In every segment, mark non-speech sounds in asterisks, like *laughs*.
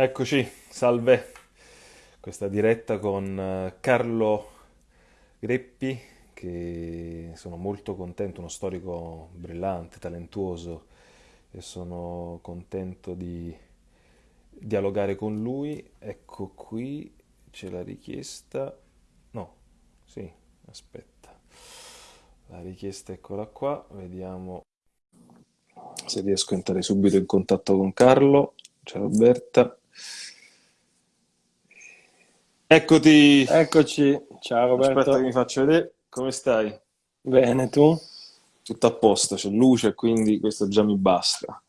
Eccoci, salve. Questa diretta con eh, Carlo Greppi, che sono molto contento, uno storico brillante, talentuoso, e sono contento di dialogare con lui. Ecco qui, c'è la richiesta. No, sì, aspetta. La richiesta eccola qua, vediamo se riesco a entrare subito in contatto con Carlo. Ciao Roberta. Eccoti. Eccoci, ciao Roberto. Aspetta che mi faccio vedere. Come stai? Bene, tu? Tutto a posto, c'è luce, quindi questo già mi basta.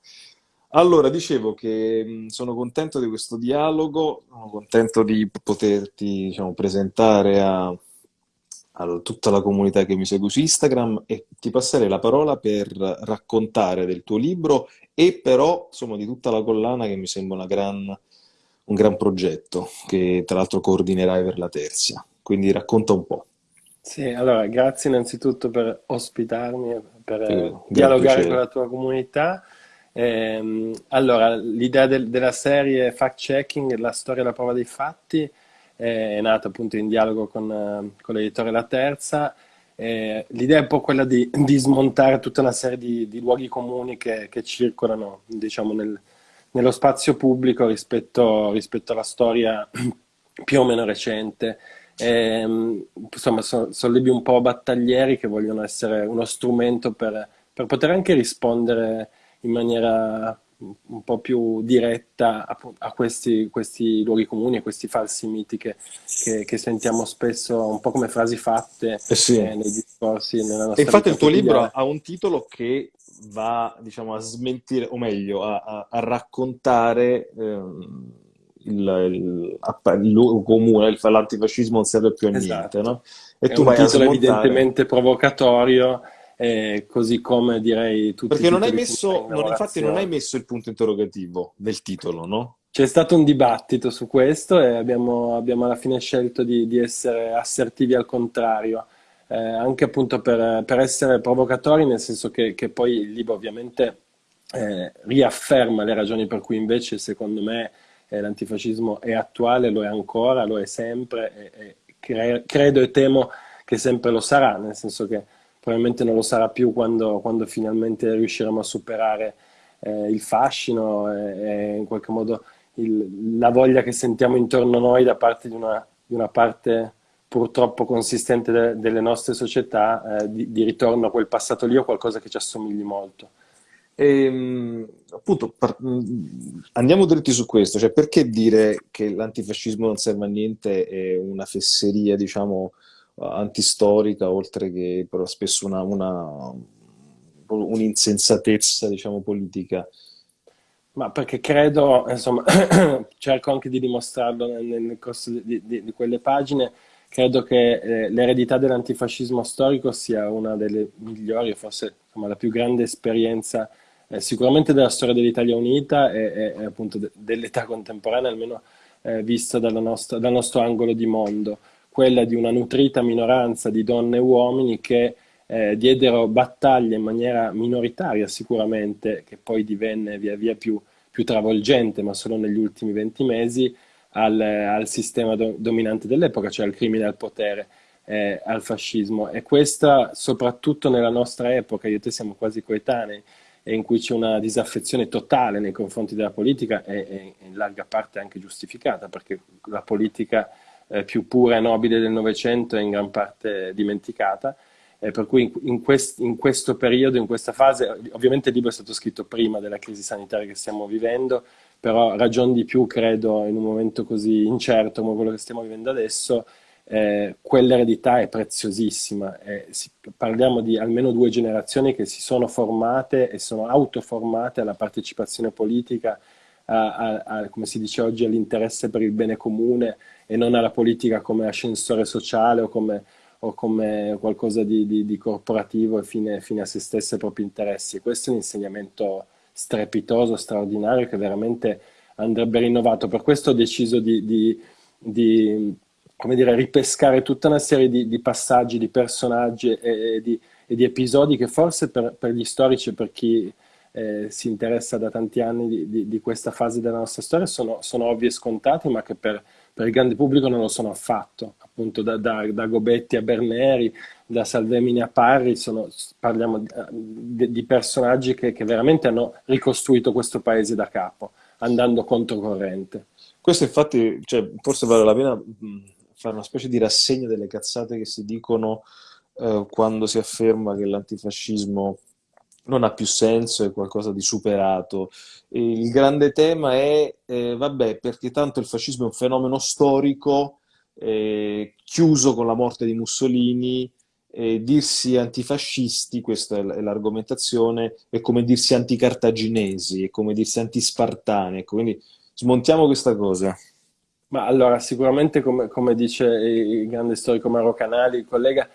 Allora, dicevo che mh, sono contento di questo dialogo, sono contento di poterti, diciamo, presentare a, a tutta la comunità che mi segue su Instagram e ti passerei la parola per raccontare del tuo libro e però, insomma, di tutta la collana che mi sembra una gran un gran progetto che tra l'altro coordinerai per la terza. Quindi racconta un po'. Sì, allora grazie innanzitutto per ospitarmi, per eh, dialogare con la tua comunità. Eh, allora, l'idea del, della serie Fact Checking, la storia e la prova dei fatti, eh, è nata appunto in dialogo con, eh, con l'editore La Terza. Eh, l'idea è un po' quella di, di, smontare tutta una serie di, di luoghi comuni che, che circolano, diciamo, nel, nello spazio pubblico rispetto, rispetto alla storia *clears throat* più o meno recente. E, ehm, insomma, so, sono libri un po' battaglieri che vogliono essere uno strumento per, per poter anche rispondere in maniera un po' più diretta a, a questi, questi, luoghi comuni, a questi falsi miti che, che, che, sentiamo spesso un po' come frasi fatte eh sì. eh, nei discorsi. Nella nostra e infatti il tuo libro ha un titolo che va diciamo, a smentire, o meglio, a, a, a raccontare ehm, il, luogo comune, l'antifascismo non serve più a esatto. niente. No? E È tu un titolo evidentemente provocatorio, eh, così come direi tutti Perché non hai messo, non, infatti non hai messo il punto interrogativo nel titolo, no? C'è stato un dibattito su questo e abbiamo, abbiamo alla fine scelto di, di essere assertivi al contrario eh, anche appunto per, per, essere provocatori, nel senso che, che poi il libro ovviamente eh, riafferma le ragioni per cui invece secondo me eh, l'antifascismo è attuale, lo è ancora, lo è sempre e, e cre credo e temo che sempre lo sarà, nel senso che probabilmente non lo sarà più quando, quando finalmente riusciremo a superare eh, il fascino e, e, in qualche modo il, la voglia che sentiamo intorno a noi da parte di una, di una parte purtroppo consistente de delle nostre società eh, di, di, ritorno a quel passato lì o qualcosa che ci assomigli molto. E, ehm, appunto, andiamo dritti su questo, cioè perché dire che l'antifascismo non serve a niente è una fesseria, diciamo, antistorica, oltre che però spesso un'insensatezza, diciamo, politica. Ma perché credo, insomma, *clears throat* cerco anche di dimostrarlo nel, nel corso di, di, di quelle pagine, credo che eh, l'eredità dell'antifascismo storico sia una delle migliori, forse insomma, la più grande esperienza eh, sicuramente della storia dell'Italia Unita e, e appunto de dell'età contemporanea, almeno eh, vista nostra, dal nostro angolo di mondo, quella di una nutrita minoranza di donne e uomini che eh, diedero battaglie in maniera minoritaria sicuramente, che poi divenne via via più, più travolgente, ma solo negli ultimi venti mesi, al, al sistema do, dominante dell'epoca, cioè al crimine al potere, eh, al fascismo. E questa, soprattutto nella nostra epoca, io e te siamo quasi coetanei, in cui c'è una disaffezione totale nei confronti della politica e in larga parte anche giustificata, perché la politica eh, più pura e nobile del Novecento è in gran parte dimenticata. Eh, per cui in, in, quest, in, questo periodo, in questa fase, ovviamente il libro è stato scritto prima della crisi sanitaria che stiamo vivendo, però ragion di più credo in un momento così incerto come quello che stiamo vivendo adesso, eh, quell'eredità è preziosissima. Eh, si, parliamo di almeno due generazioni che si sono formate e sono autoformate alla partecipazione politica, a, a, a, come si dice oggi, all'interesse per il bene comune e non alla politica come ascensore sociale o come, o come qualcosa di, di, di corporativo e fine, fine, a se stesse e propri interessi. Questo è un insegnamento strepitoso, straordinario, che veramente andrebbe rinnovato. Per questo ho deciso di, di, di come dire, ripescare tutta una serie di, di passaggi, di personaggi e, e, di, e, di, episodi che forse per, per, gli storici e per chi eh, si interessa da tanti anni di, questa fase della nostra storia sono, sono ovvi e scontati, ma che per, per, il grande pubblico non lo sono affatto. Appunto da, da, da Gobetti a Berneri, da Salvemini a Parri, sono, parliamo di, di personaggi che, che, veramente hanno ricostruito questo paese da capo, andando controcorrente. Questo infatti, cioè, forse vale la pena fare una specie di rassegna delle cazzate che si dicono eh, quando si afferma che l'antifascismo non ha più senso, è qualcosa di superato. Il grande tema è, eh, vabbè, perché tanto il fascismo è un fenomeno storico, eh, chiuso con la morte di Mussolini, eh, dirsi antifascisti, questa è l'argomentazione, è come dirsi anticartaginesi, è come dirsi antispartani, ecco, quindi smontiamo questa cosa. Ma allora, sicuramente, come, come dice il grande storico Maro Canali, il collega,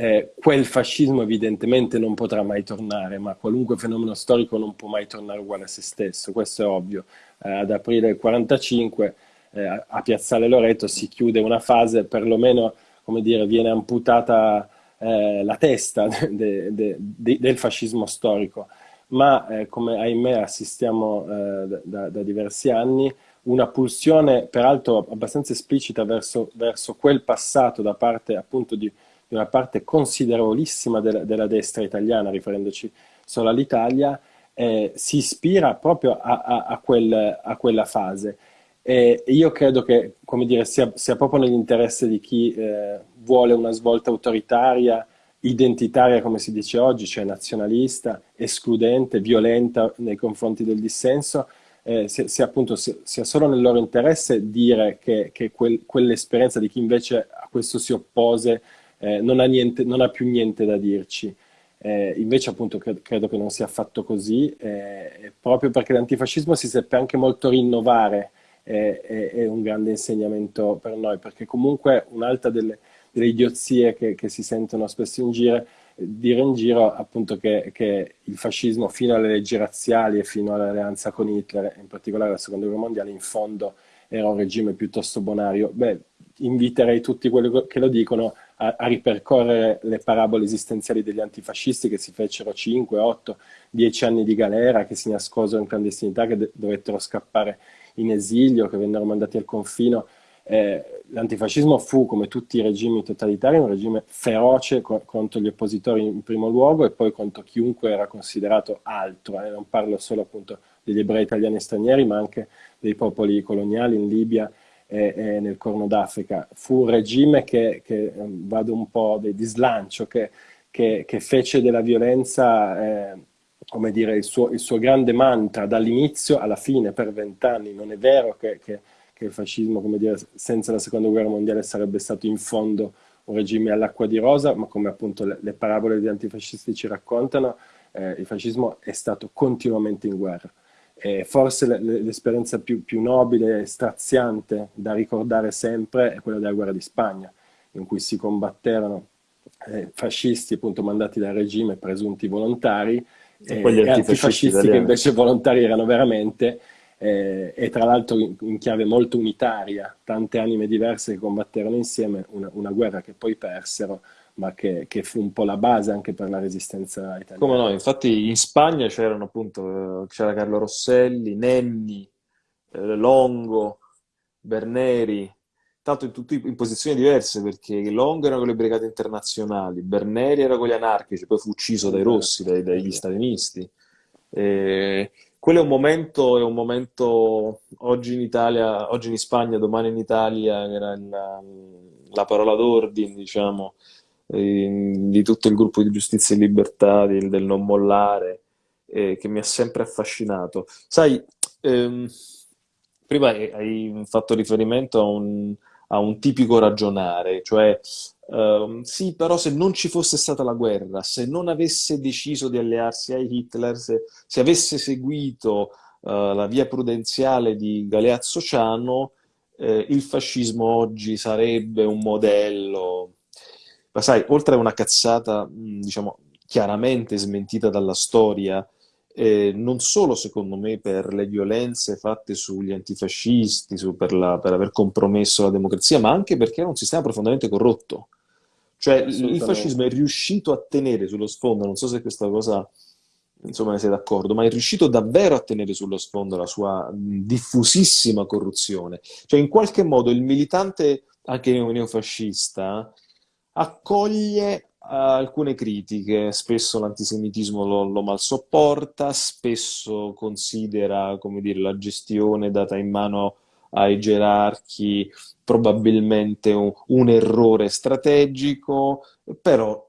eh, quel fascismo evidentemente non potrà mai tornare, ma qualunque fenomeno storico non può mai tornare uguale a se stesso, questo è ovvio. Eh, ad aprile del 1945 eh, a Piazzale Loreto si chiude una fase, perlomeno come dire, viene amputata eh, la testa *laughs* de, de, de, del fascismo storico, ma eh, come ahimè assistiamo eh, da, da diversi anni, una pulsione peraltro abbastanza esplicita verso, verso quel passato da parte appunto di di una parte considerevolissima della, della destra italiana, riferendoci solo all'Italia, eh, si ispira proprio a, a, a, quel, a quella fase. E io credo che dire, sia, sia proprio nell'interesse di chi eh, vuole una svolta autoritaria, identitaria, come si dice oggi, cioè nazionalista, escludente, violenta nei confronti del dissenso, eh, sia, sia, appunto, sia, solo nel loro interesse dire che, che quel, quell'esperienza di chi invece a questo si oppose eh, non, ha niente, non, ha più niente da dirci. Eh, invece appunto cre credo che non sia affatto così, eh, proprio perché l'antifascismo si seppe anche molto rinnovare, eh, è un grande insegnamento per noi, perché comunque un'altra delle, delle, idiozie che, che, si sentono spesso in giro, dire in giro appunto che, che, il fascismo fino alle leggi razziali e fino all'alleanza con Hitler, in particolare la seconda guerra mondiale, in fondo era un regime piuttosto bonario. Beh, inviterei tutti quelli che lo dicono a, a, ripercorrere le parabole esistenziali degli antifascisti che si fecero 5, 8, 10 anni di galera, che si nascosero in clandestinità, che dovettero scappare in esilio, che vennero mandati al confino. Eh, l'antifascismo fu, come tutti i regimi totalitari, un regime feroce co contro gli oppositori in primo luogo e poi contro chiunque era considerato altro. Eh, non parlo solo appunto degli ebrei italiani e stranieri, ma anche dei popoli coloniali in Libia e, e nel Corno d'Africa. Fu un regime che, che ehm, vado un po' di, slancio, che, che, che, fece della violenza, eh, come dire, il suo, il suo, grande mantra dall'inizio alla fine per vent'anni. Non è vero che, il fascismo, come dire, senza la seconda guerra mondiale sarebbe stato in fondo un regime all'acqua di rosa, ma come appunto le, le parabole degli antifascisti ci raccontano, eh, il fascismo è stato continuamente in guerra. E forse l'esperienza più, più, nobile e straziante da ricordare sempre è quella della guerra di Spagna, in cui si combatterono eh, fascisti appunto mandati dal regime, presunti volontari, e, e, e antifascisti che invece volontari erano veramente, eh, e tra l'altro in, in, chiave molto unitaria, tante anime diverse che combatterono insieme, una, una guerra che poi persero, ma che, che, fu un po' la base anche per la resistenza italiana. Come no, infatti in Spagna c'erano appunto, c'era Carlo Rosselli, Nenni, eh, Longo, Berneri, tanto in, tutti, in posizioni diverse perché Longo era con le brigate internazionali, Berneri era con gli anarchici, poi fu ucciso dai rossi, dai, dagli stalinisti. E quello è un momento, è un momento oggi in Italia, oggi in Spagna, domani in Italia, era la, la parola d'ordine, diciamo, di tutto il gruppo di Giustizia e Libertà, di, del non mollare, eh, che mi ha sempre affascinato. Sai, ehm, prima hai fatto riferimento a un, a un tipico ragionare, cioè ehm, sì, però se non ci fosse stata la guerra, se non avesse deciso di allearsi a Hitler, se, se avesse seguito uh, la via prudenziale di Galeazzo Ciano, eh, il fascismo oggi sarebbe un modello ma sai, oltre a una cazzata, diciamo, chiaramente smentita dalla storia, eh, non solo secondo me per le violenze fatte sugli antifascisti, su, per, la, per, aver compromesso la democrazia, ma anche perché era un sistema profondamente corrotto. Cioè il fascismo è riuscito a tenere sullo sfondo, non so se questa cosa insomma ne sei d'accordo, ma è riuscito davvero a tenere sullo sfondo la sua diffusissima corruzione. Cioè, in qualche modo il militante, anche neofascista, accoglie alcune critiche, spesso l'antisemitismo lo, lo mal sopporta, spesso considera, dire, la gestione data in mano ai gerarchi probabilmente un, un errore strategico, però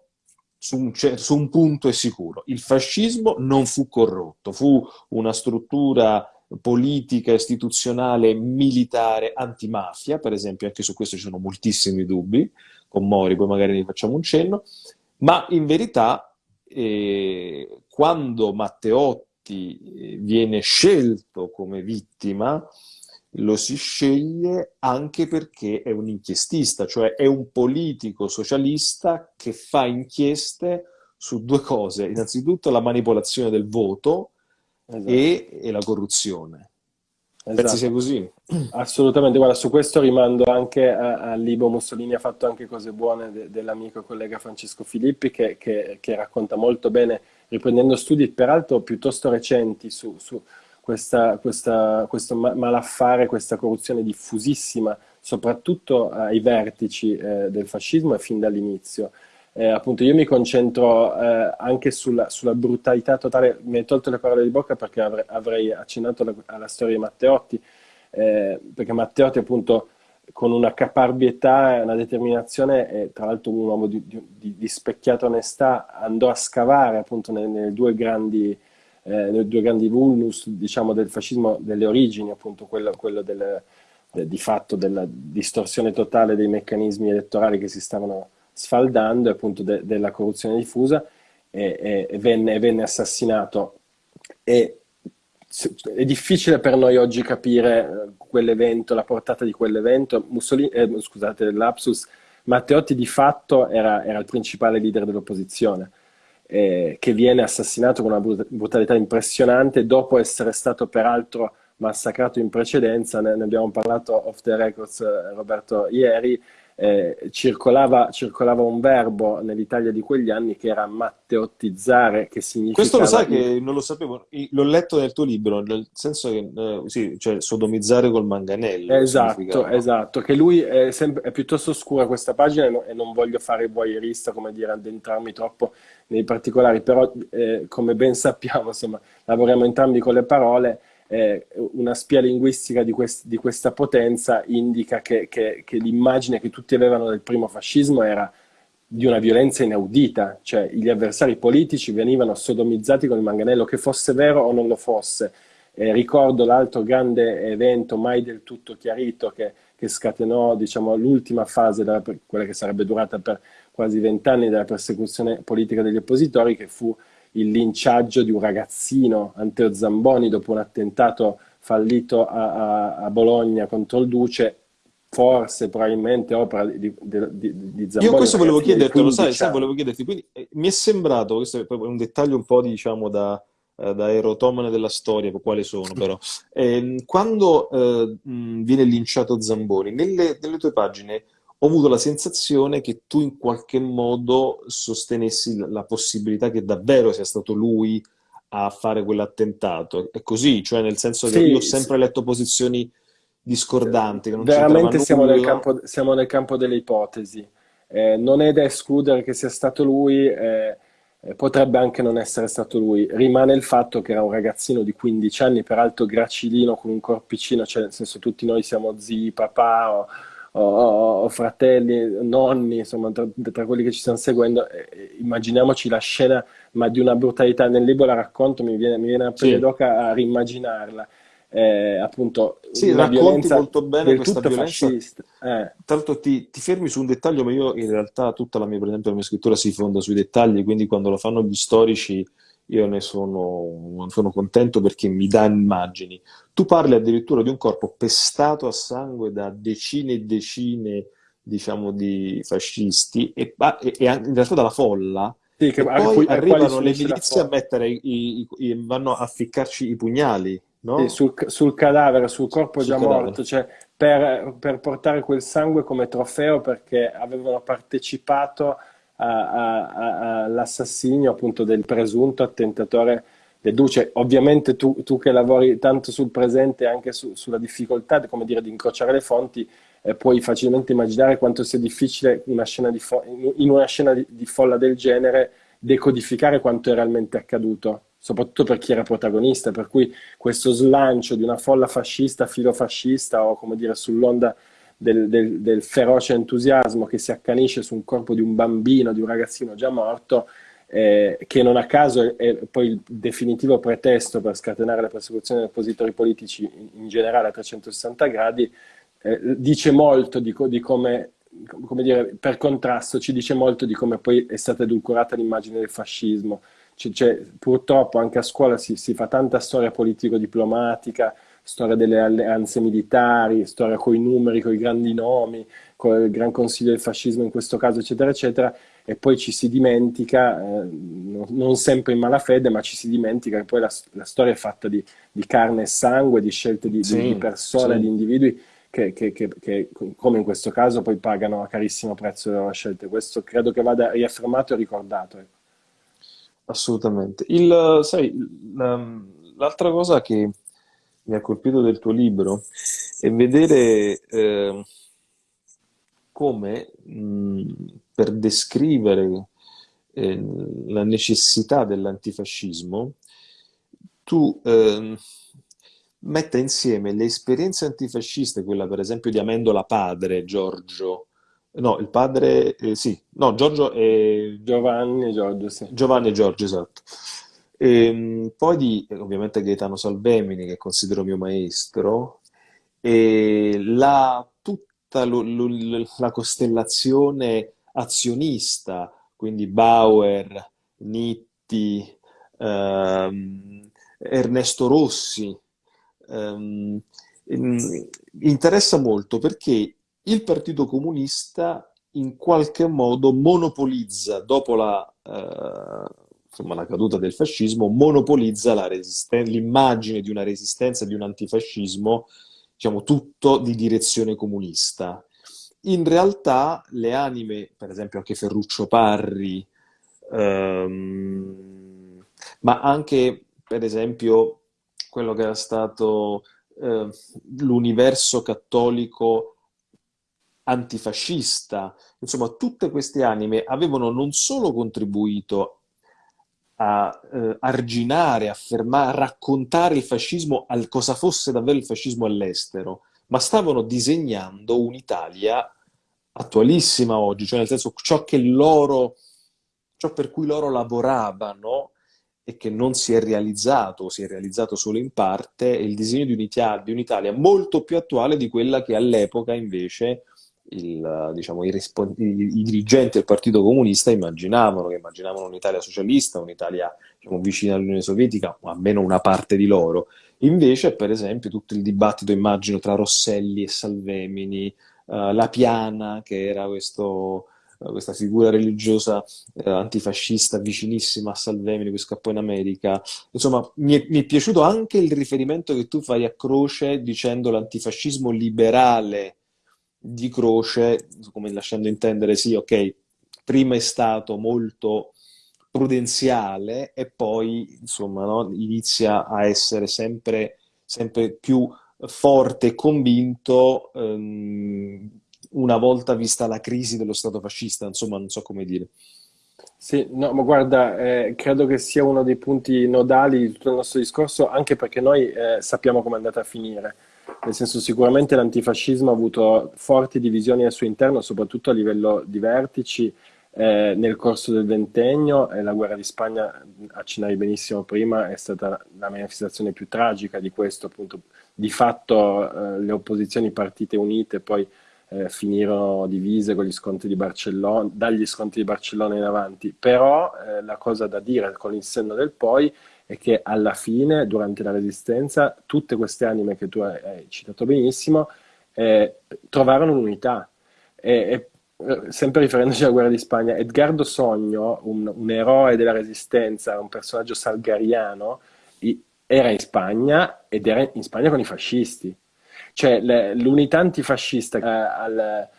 su un, su un, punto è sicuro, il fascismo non fu corrotto, fu una struttura politica, istituzionale, militare, antimafia, per esempio, anche su questo ci sono moltissimi dubbi, con Mori, poi magari ne facciamo un cenno, ma in verità eh, quando Matteotti eh, viene scelto come vittima, lo si sceglie anche perché è un inchiestista, cioè è un politico socialista che fa inchieste su due cose, innanzitutto la manipolazione del voto esatto. e, e la corruzione. Esatto. Pensi sia così? Assolutamente, guarda, su questo rimando anche a, Libo Mussolini, ha fatto anche cose buone de, dell'amico collega Francesco Filippi che, che, che, racconta molto bene, riprendendo studi peraltro piuttosto recenti su, su questa, questa, questo malaffare, questa corruzione diffusissima, soprattutto ai vertici eh, del fascismo e fin dall'inizio. Eh, appunto io mi concentro eh, anche sulla, sulla, brutalità totale, mi hai tolto le parole di bocca perché avrei, avrei accennato alla, alla, storia di Matteotti, eh, perché Matteotti appunto con una caparbietà e una determinazione, e tra l'altro un uomo di, di, di, specchiata onestà, andò a scavare appunto nelle, nelle due grandi eh, nei due grandi vulnus diciamo, del fascismo delle origini, appunto quello, quello del, de, di fatto della distorsione totale dei meccanismi elettorali che si stavano sfaldando appunto de, della corruzione diffusa e, e, e, venne, venne, assassinato. E, è difficile per noi oggi capire eh, quell'evento, la portata di quell'evento. Mussolini, eh, scusate, l'Apsus, Matteotti di fatto era, era il principale leader dell'opposizione eh, che viene assassinato con una brutalità impressionante dopo essere stato peraltro massacrato in precedenza, ne, ne abbiamo parlato off the records eh, Roberto ieri, eh, circolava, circolava, un verbo nell'Italia di quegli anni che era matteottizzare, che significa... Questo lo sai che non lo sapevo, l'ho letto nel tuo libro, nel senso che, eh, sì, cioè sodomizzare col manganello. Esatto, esatto, che lui è, sempre, è, piuttosto scura questa pagina e, no, e non voglio fare voyeurista, come dire, addentrarmi troppo nei particolari, però eh, come ben sappiamo, insomma, lavoriamo entrambi con le parole, eh, una spia linguistica di, quest di, questa potenza indica che, che, che l'immagine che tutti avevano del primo fascismo era di una violenza inaudita, cioè gli avversari politici venivano sodomizzati con il manganello, che fosse vero o non lo fosse. Eh, ricordo l'altro grande evento mai del tutto chiarito che, che scatenò diciamo, l'ultima fase, della, quella che sarebbe durata per quasi vent'anni della persecuzione politica degli oppositori, che fu il linciaggio di un ragazzino, Anteo Zamboni, dopo un attentato fallito a, a, a Bologna contro il Duce, forse probabilmente opera di, di, di, Zamboni. Io questo volevo chiederti, lo sai, sai, volevo chiederti, quindi eh, mi è sembrato, questo è un dettaglio un po' diciamo da, eh, da erotomane della storia, quale sono però, *laughs* eh, quando viene linciato Zamboni, nelle, nelle tue pagine ho avuto la sensazione che tu in qualche modo sostenessi la possibilità che davvero sia stato lui a fare quell'attentato. È così, cioè nel senso che sì, io ho sempre sì. letto posizioni discordanti. Veramente siamo nel, campo, siamo nel, campo, delle ipotesi. Eh, non è da escludere che sia stato lui, eh, eh, potrebbe anche non essere stato lui. Rimane il fatto che era un ragazzino di 15 anni, peraltro gracilino, con un corpicino, cioè nel senso tutti noi siamo zii, papà o o, o fratelli, nonni, insomma, tra, tra, quelli che ci stanno seguendo, eh, immaginiamoci la scena, ma di una brutalità. Nel libro la racconto, mi viene, mi viene a pelle sì. d'oca a rimmaginarla. Eh, appunto, sì, racconti molto bene questa violenza. Eh. Tanto ti, ti, fermi su un dettaglio, ma io in realtà tutta la mia, per esempio, la mia scrittura si fonda sui dettagli, quindi quando lo fanno gli storici io ne sono, sono, contento perché mi dà immagini. Tu parli addirittura di un corpo pestato a sangue da decine e decine, diciamo, di fascisti e, e, e in realtà dalla folla. Sì, che, poi arrivano le milizie a mettere i, i, i, vanno a ficcarci i pugnali. No? Sì, sul, sul, cadavere, sul corpo sul già cadavere. morto, cioè per, per portare quel sangue come trofeo perché avevano partecipato all'assassinio appunto del presunto attentatore deduce. Ovviamente tu, tu, che lavori tanto sul presente e anche su, sulla difficoltà, come dire, di incrociare le fonti, eh, puoi facilmente immaginare quanto sia difficile una in una scena di, di folla del genere decodificare quanto è realmente accaduto, soprattutto per chi era protagonista, per cui questo slancio di una folla fascista, filofascista o come dire sull'onda del, del, del, feroce entusiasmo che si accanisce su un corpo di un bambino, di un ragazzino già morto, eh, che non a caso è, poi il definitivo pretesto per scatenare la persecuzione degli oppositori politici in, in generale a 360 gradi, eh, dice molto di, di come come dire, per contrasto ci dice molto di come poi è stata edulcorata l'immagine del fascismo. Cioè, purtroppo anche a scuola si, si fa tanta storia politico-diplomatica, storia delle alleanze militari, storia con i numeri, con i grandi nomi, con il Gran Consiglio del Fascismo in questo caso, eccetera, eccetera, e poi ci si dimentica, eh, non sempre in malafede, ma ci si dimentica che poi la, la storia è fatta di, di, carne e sangue, di scelte di, sì, di persone, sì. di individui che, che, che, che, come in questo caso, poi pagano a carissimo prezzo le loro scelte. Questo credo che vada riaffermato e ricordato. Ecco. Assolutamente. Il, sai, l'altra cosa che mi ha colpito del tuo libro è vedere eh, come mh, per descrivere eh, la necessità dell'antifascismo tu eh, metta insieme le esperienze antifasciste, quella per esempio di Amendola padre, Giorgio, no, il padre, eh, sì, no, Giorgio e... Giovanni e Giorgio, sì. Giovanni e Giorgio, esatto. E, ehm, poi di, ovviamente, Gaetano Salvemini, che considero mio maestro, e la, tutta lo, lo, la costellazione azionista, quindi Bauer, Nitti, ehm, Ernesto Rossi, ehm, interessa molto perché il Partito Comunista in qualche modo monopolizza, dopo la, eh, insomma, la caduta del fascismo, monopolizza l'immagine di una resistenza, di un antifascismo, diciamo tutto di direzione comunista. In realtà le anime, per esempio anche Ferruccio Parri, ehm, ma anche per esempio quello che era stato eh, l'universo cattolico antifascista. Insomma, tutte queste anime avevano non solo contribuito a eh, arginare, affermare, raccontare il fascismo, al, cosa fosse davvero il fascismo all'estero, ma stavano disegnando un'Italia attualissima oggi, cioè nel senso ciò loro, ciò per cui loro lavoravano e che non si è realizzato, si è realizzato solo in parte, è il disegno di un'Italia, di un'Italia molto più attuale di quella che all'epoca invece il, diciamo, i, i, dirigenti del Partito Comunista immaginavano, che immaginavano un'Italia socialista, un'Italia diciamo, vicina all'Unione Sovietica, o almeno una parte di loro. Invece, per esempio, tutto il dibattito, immagino, tra Rosselli e Salvemini, uh, La Piana, che era questo questa figura religiosa eh, antifascista vicinissima a Salvemini che scappò in America. Insomma, mi è, mi è, piaciuto anche il riferimento che tu fai a Croce dicendo l'antifascismo liberale di Croce, come lasciando intendere, sì, ok, prima è stato molto prudenziale e poi, insomma, no, inizia a essere sempre, sempre più forte e convinto ehm, una volta vista la crisi dello Stato fascista, insomma, non so come dire. Sì, no, ma guarda, eh, credo che sia uno dei punti nodali di tutto il nostro discorso, anche perché noi eh, sappiamo come è andata a finire. Nel senso, sicuramente l'antifascismo ha avuto forti divisioni al suo interno, soprattutto a livello di vertici, eh, nel corso del ventennio. E la guerra di Spagna, accennavi benissimo prima, è stata la manifestazione più tragica di questo, appunto. Di fatto eh, le opposizioni partite unite poi eh, finirono divise con gli scontri di Barcellona, dagli scontri di Barcellona in avanti. Però eh, la cosa da dire con il senno del poi è che alla fine, durante la Resistenza, tutte queste anime che tu hai, citato benissimo eh, trovarono un'unità. E, e, eh, sempre riferendoci alla guerra di Spagna, Edgardo Sogno, un, un eroe della Resistenza, un personaggio salgariano, era in Spagna ed era in Spagna con i fascisti. Cioè l'unità antifascista eh, al,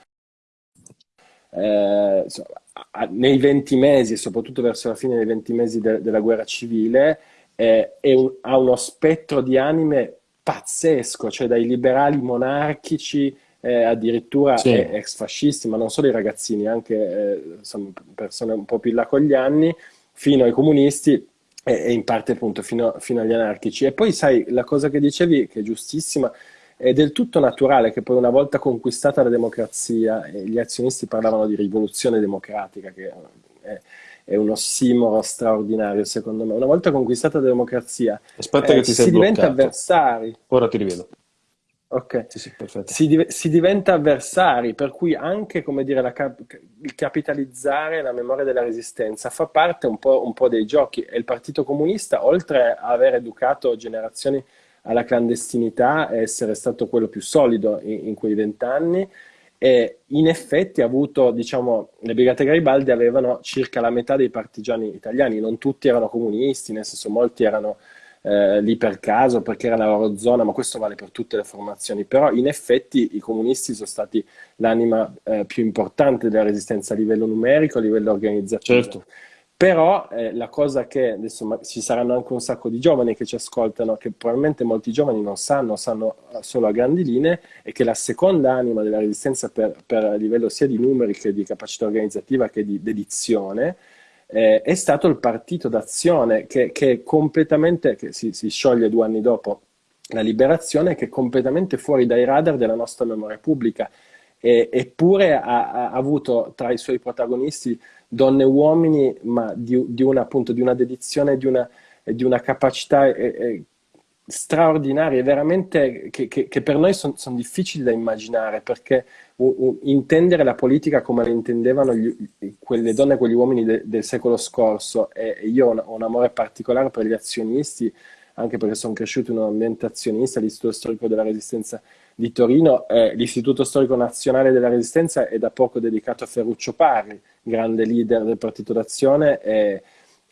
eh, nei 20 mesi, soprattutto verso la fine dei 20 mesi de della guerra civile, eh, un, ha uno spettro di anime pazzesco, cioè dai liberali monarchici eh, addirittura sì. ex fascisti, ma non solo i ragazzini, anche eh, insomma, persone un po' più là con gli anni, fino ai comunisti e, e in parte appunto fino, fino, agli anarchici. E poi sai, la cosa che dicevi, che è giustissima, è del tutto naturale che poi una volta conquistata la democrazia, gli azionisti parlavano di rivoluzione democratica, che è, è un ossimoro straordinario secondo me. Una volta conquistata la democrazia, Aspetta eh, che ti si diventa avversari. Ora ti rivedo. Ok, sì, sì, si, div- si, diventa avversari, per cui anche come dire, cap- il capitalizzare la memoria della resistenza fa parte un po', un po', dei giochi e il Partito Comunista, oltre a aver educato generazioni alla clandestinità e essere stato quello più solido in, in quei vent'anni, in effetti ha avuto, diciamo, le Brigate Garibaldi avevano circa la metà dei partigiani italiani, non tutti erano comunisti, nel senso molti erano eh, lì per caso perché era la loro zona, ma questo vale per tutte le formazioni. Però in effetti i comunisti sono stati l'anima eh, più importante della resistenza a livello numerico, a livello organizzativo. Certo. Però eh, la cosa che adesso ci saranno anche un sacco di giovani che ci ascoltano, che probabilmente molti giovani non sanno, sanno solo a grandi linee, è che la seconda anima della resistenza per, per livello sia di numeri che di capacità organizzativa che di dedizione eh, è stato il partito d'azione che, che completamente, che si, si, scioglie due anni dopo la liberazione, che è completamente fuori dai radar della nostra memoria pubblica. E, eppure ha, ha, avuto tra i suoi protagonisti donne e uomini, ma di, di, una, appunto, di una dedizione, di una, di una capacità eh, eh, straordinarie, veramente che, che, che per noi sono son difficili da immaginare, perché uh, uh, intendere la politica come la intendevano gli, quelle donne e quegli uomini de, del secolo scorso, e, io ho un, ho un, amore particolare per gli azionisti, anche perché sono cresciuto in un ambiente azionista, l'Istituto Storico della Resistenza di Torino, eh, l'Istituto Storico Nazionale della Resistenza è da poco dedicato a Ferruccio Parri, grande leader del Partito d'Azione, e,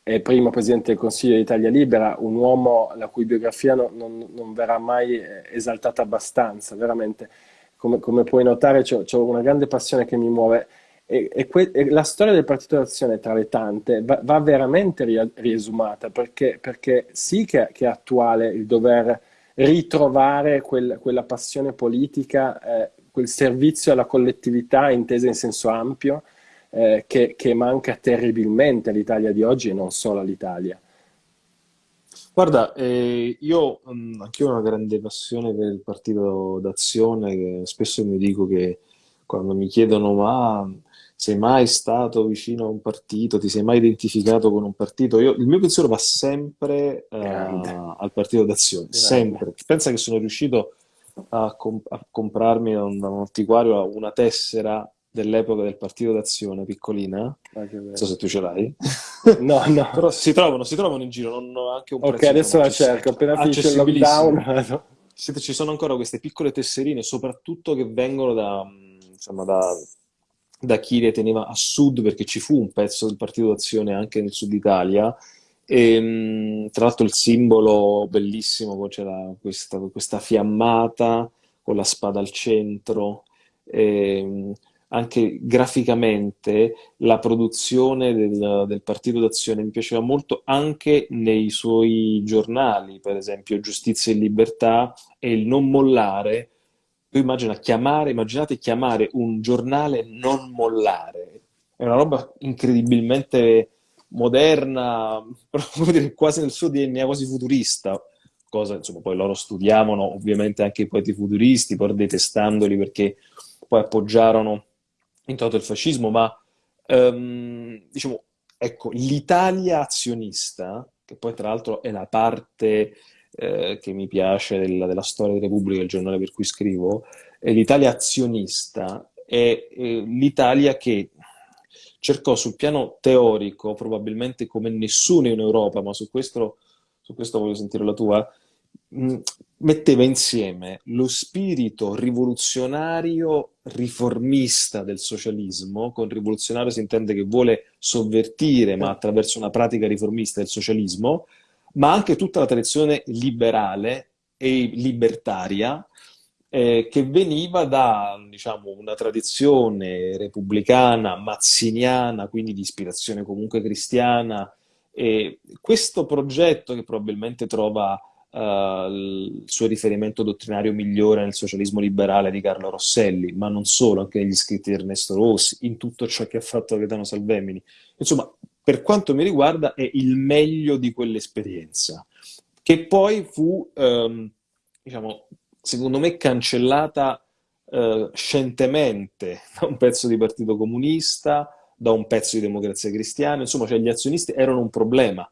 eh, primo presidente del Consiglio d'Italia Libera, un uomo la cui biografia non, non, non verrà mai eh, esaltata abbastanza, veramente. Come, come puoi notare, ho una grande passione che mi muove. E, e, e, la storia del Partito d'Azione, tra le tante, va, va veramente ri- riesumata, perché, perché sì che, che, è attuale il dover ritrovare quel, quella passione politica, eh, quel servizio alla collettività intesa in senso ampio, eh, che, che, manca terribilmente all'Italia di oggi e non solo all'Italia. Guarda, eh, io mh, anch'io ho una grande passione per il partito d'azione, spesso mi dico che quando mi chiedono ma sei mai stato vicino a un partito, ti sei mai identificato con un partito, io, il mio pensiero va sempre uh, al partito d'azione, sempre. Pensa che sono riuscito a, comp- a comprarmi da un, da un antiquario una tessera dell'epoca del Partito d'Azione, piccolina. Ah, non so se tu ce l'hai. *laughs* No, no. Però si trovano, si trovano in giro, non anche un prezzo. Ok, adesso la cerco, appena finisce il lockdown. Ci sono ancora queste piccole tesserine, soprattutto che vengono da, insomma, da, da chi le teneva a sud, perché ci fu un pezzo del Partito d'Azione anche nel sud Italia. E, tra l'altro il simbolo bellissimo, c'era questa, questa fiammata con la spada al centro. E, anche graficamente la produzione del, del, Partito d'Azione mi piaceva molto anche nei suoi giornali, per esempio Giustizia e Libertà e il non mollare. Tu immagina chiamare, immaginate chiamare un giornale non mollare, è una roba incredibilmente moderna, *laughs* dire, quasi nel suo DNA, quasi futurista, cosa insomma poi loro studiavano ovviamente anche i poeti futuristi, pur detestandoli perché poi appoggiarono in toto il fascismo, ma um, diciamo, ecco, l'Italia azionista, che poi tra l'altro è la parte eh, che mi piace della, della, storia della Repubblica, il giornale per cui scrivo, è l'Italia azionista, è, è l'Italia che cercò sul piano teorico, probabilmente come nessuno in Europa, ma su questo, su questo voglio sentire la tua, metteva insieme lo spirito rivoluzionario riformista del socialismo, con rivoluzionario si intende che vuole sovvertire, ma attraverso una pratica riformista del socialismo, ma anche tutta la tradizione liberale e libertaria eh, che veniva da diciamo, una tradizione repubblicana, mazziniana, quindi di ispirazione comunque cristiana, E questo progetto che probabilmente trova uh, il suo riferimento dottrinario migliore nel socialismo liberale di Carlo Rosselli, ma non solo, anche negli scritti di Ernesto Rossi, in tutto ciò che ha fatto Gaetano Salvemini. Insomma, per quanto mi riguarda, è il meglio di quell'esperienza, che poi fu, um, diciamo, secondo me, cancellata uh, scientemente *laughs* da un pezzo di Partito Comunista, da un pezzo di Democrazia Cristiana, insomma, cioè gli azionisti erano un problema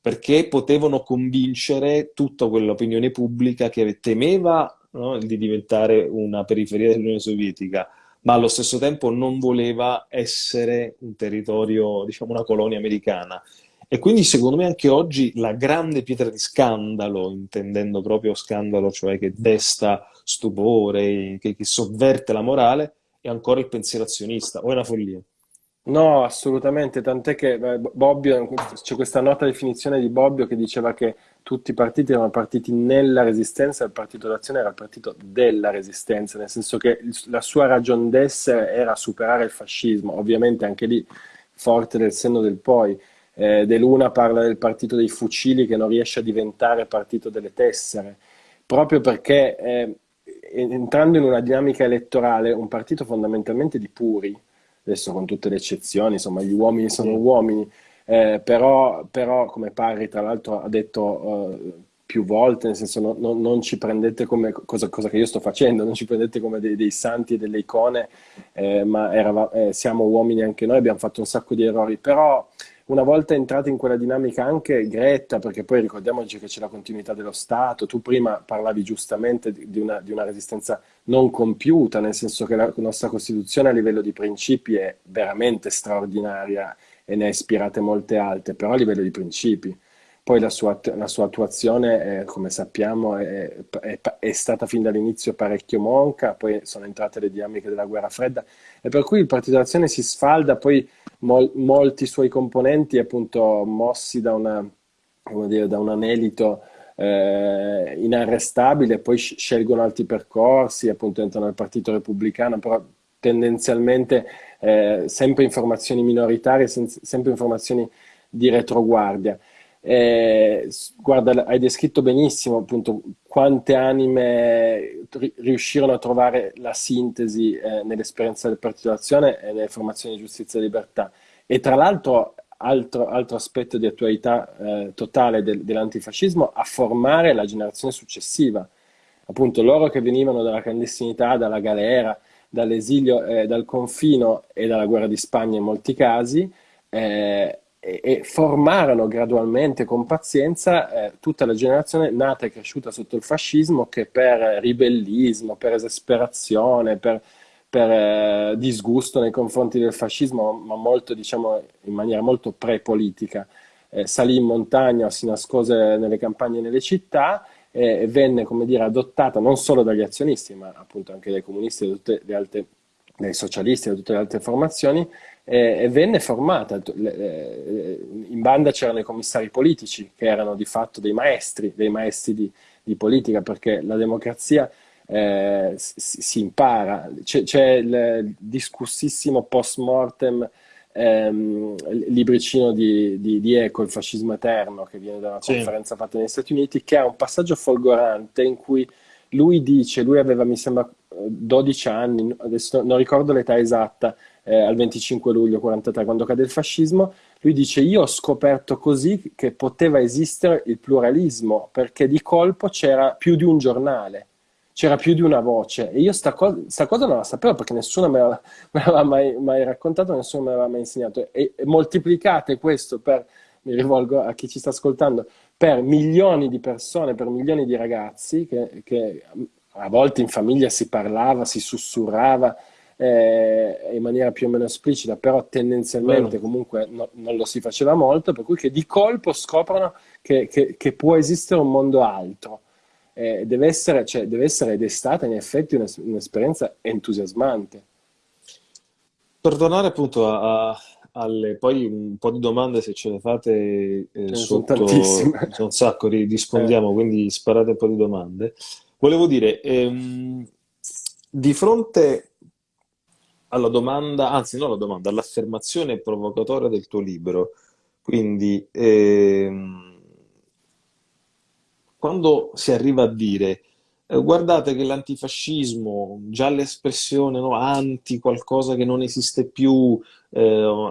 perché potevano convincere tutta quell'opinione pubblica che temeva no, di diventare una periferia dell'Unione Sovietica, ma allo stesso tempo non voleva essere un territorio, diciamo una colonia americana. E quindi secondo me anche oggi la grande pietra di scandalo, intendendo proprio scandalo, cioè che desta stupore, che, che sovverte la morale, è ancora il pensiero azionista, o è una follia? No, assolutamente, tant'è che Bobbio, c'è questa nota definizione di Bobbio che diceva che tutti i partiti erano partiti nella resistenza, il partito d'azione era il partito della resistenza, nel senso che la sua ragion d'essere era superare il fascismo, ovviamente anche lì forte del senno del poi. Eh, De Luna parla del partito dei fucili che non riesce a diventare partito delle tessere, proprio perché eh, entrando in una dinamica elettorale, un partito fondamentalmente di puri, adesso con tutte le eccezioni, insomma gli uomini sono uomini, eh, però, però, come Parri tra l'altro ha detto eh, più volte, nel senso no, no, non ci prendete come cosa, cosa, che io sto facendo, non ci prendete come dei, dei santi e delle icone, eh, ma era, eh, siamo uomini anche noi, abbiamo fatto un sacco di errori, però una volta entrata in quella dinamica anche Greta, perché poi ricordiamoci che c'è la continuità dello Stato, tu prima parlavi giustamente di una, di una, resistenza non compiuta, nel senso che la nostra Costituzione a livello di principi è veramente straordinaria e ne ha ispirate molte altre, però a livello di principi. Poi la sua, la sua attuazione, eh, come sappiamo, è, è, è, stata fin dall'inizio parecchio monca, poi sono entrate le dinamiche della guerra fredda, e per cui il Partito d'Azione si sfalda, poi mol, molti suoi componenti, appunto, mossi da, una, dire, da un anelito eh, inarrestabile, poi scelgono altri percorsi, appunto entrano nel Partito Repubblicano, però tendenzialmente eh, sempre informazioni minoritarie, sempre informazioni di retroguardia. Eh, guarda, hai descritto benissimo appunto quante anime riuscirono a trovare la sintesi eh, nell'esperienza del Partito d'Azione e nelle formazioni di giustizia e libertà. E tra l'altro, altro, altro aspetto di attualità eh, totale del, dell'antifascismo, a formare la generazione successiva. Appunto, loro che venivano dalla clandestinità, dalla galera, dall'esilio, eh, dal confino e dalla guerra di Spagna in molti casi, eh, e, e formarono gradualmente con pazienza eh, tutta la generazione nata e cresciuta sotto il fascismo che per ribellismo, per esasperazione, per, per eh, disgusto nei confronti del fascismo, ma molto, diciamo, in maniera molto pre-politica, eh, salì in montagna o si nascose nelle campagne e nelle città e venne, come dire, adottata non solo dagli azionisti, ma appunto anche dai comunisti da tutte le altre dai socialisti e da tutte le altre formazioni, e venne formata. Eh, in banda c'erano i commissari politici, che erano di fatto dei maestri, dei maestri di, di politica, perché la democrazia eh, si, si, impara. C'è, c'è il discussissimo post mortem ehm, libricino di, di, di, Eco, Il fascismo eterno, che viene da una sì. conferenza fatta negli Stati Uniti, che ha un passaggio folgorante in cui lui dice, lui aveva mi sembra 12 anni, adesso non ricordo l'età esatta, eh, al 25 luglio 43 quando cade il fascismo, lui dice io ho scoperto così che poteva esistere il pluralismo perché di colpo c'era più di un giornale, c'era più di una voce. E io sta, co- sta cosa non la sapevo perché nessuno *laughs* me l'aveva, mai, mai, raccontato, nessuno me l'aveva mai insegnato. E, e moltiplicate questo per, mi rivolgo a chi ci sta ascoltando, per milioni di persone, per milioni di ragazzi che, che a volte in famiglia si parlava, si sussurrava eh, in maniera più o meno esplicita, però tendenzialmente Bene. comunque no, non lo si faceva molto, per cui che di colpo scoprono che, che, che può esistere un mondo altro. Eh, deve, essere, cioè, deve essere ed è stata in effetti un'esperienza entusiasmante. Per tornare appunto a, a, alle poi un po' di domande se ce le fate eh, sotto, sono un sacco, rispondiamo, eh. quindi sparate un po' di domande. Volevo dire, ehm, di fronte alla domanda, anzi non alla domanda, all'affermazione provocatoria del tuo libro, Quindi, ehm, quando si arriva a dire eh, guardate che l'antifascismo, già l'espressione no, anti qualcosa che non esiste più, eh,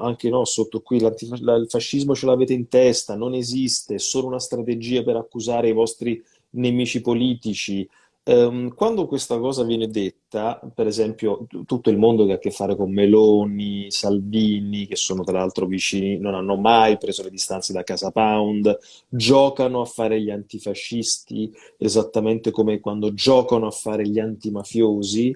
anche no, sotto qui il fascismo ce l'avete in testa, non esiste, è solo una strategia per accusare i vostri nemici politici. Ehm, quando questa cosa viene detta, per esempio, tutto il mondo che ha a che fare con Meloni, Salvini, che sono tra l'altro vicini, non hanno mai preso le distanze da Casa Pound, giocano a fare gli antifascisti esattamente come quando giocano a fare gli antimafiosi,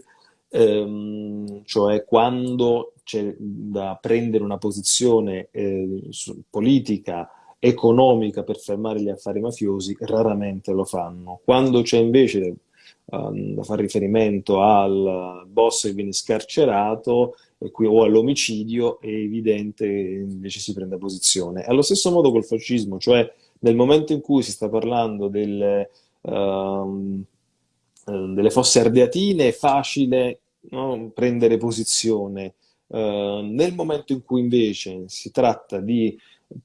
ehm, cioè quando c'è da prendere una posizione eh, politica economica per fermare gli affari mafiosi, raramente lo fanno. Quando c'è invece ehm, da fare riferimento al boss che viene scarcerato qui- o all'omicidio, è evidente che invece si prende posizione. Allo stesso modo col fascismo, cioè nel momento in cui si sta parlando del, ehm, eh, delle fosse ardeatine, è facile no, prendere posizione. Eh, nel momento in cui invece si tratta di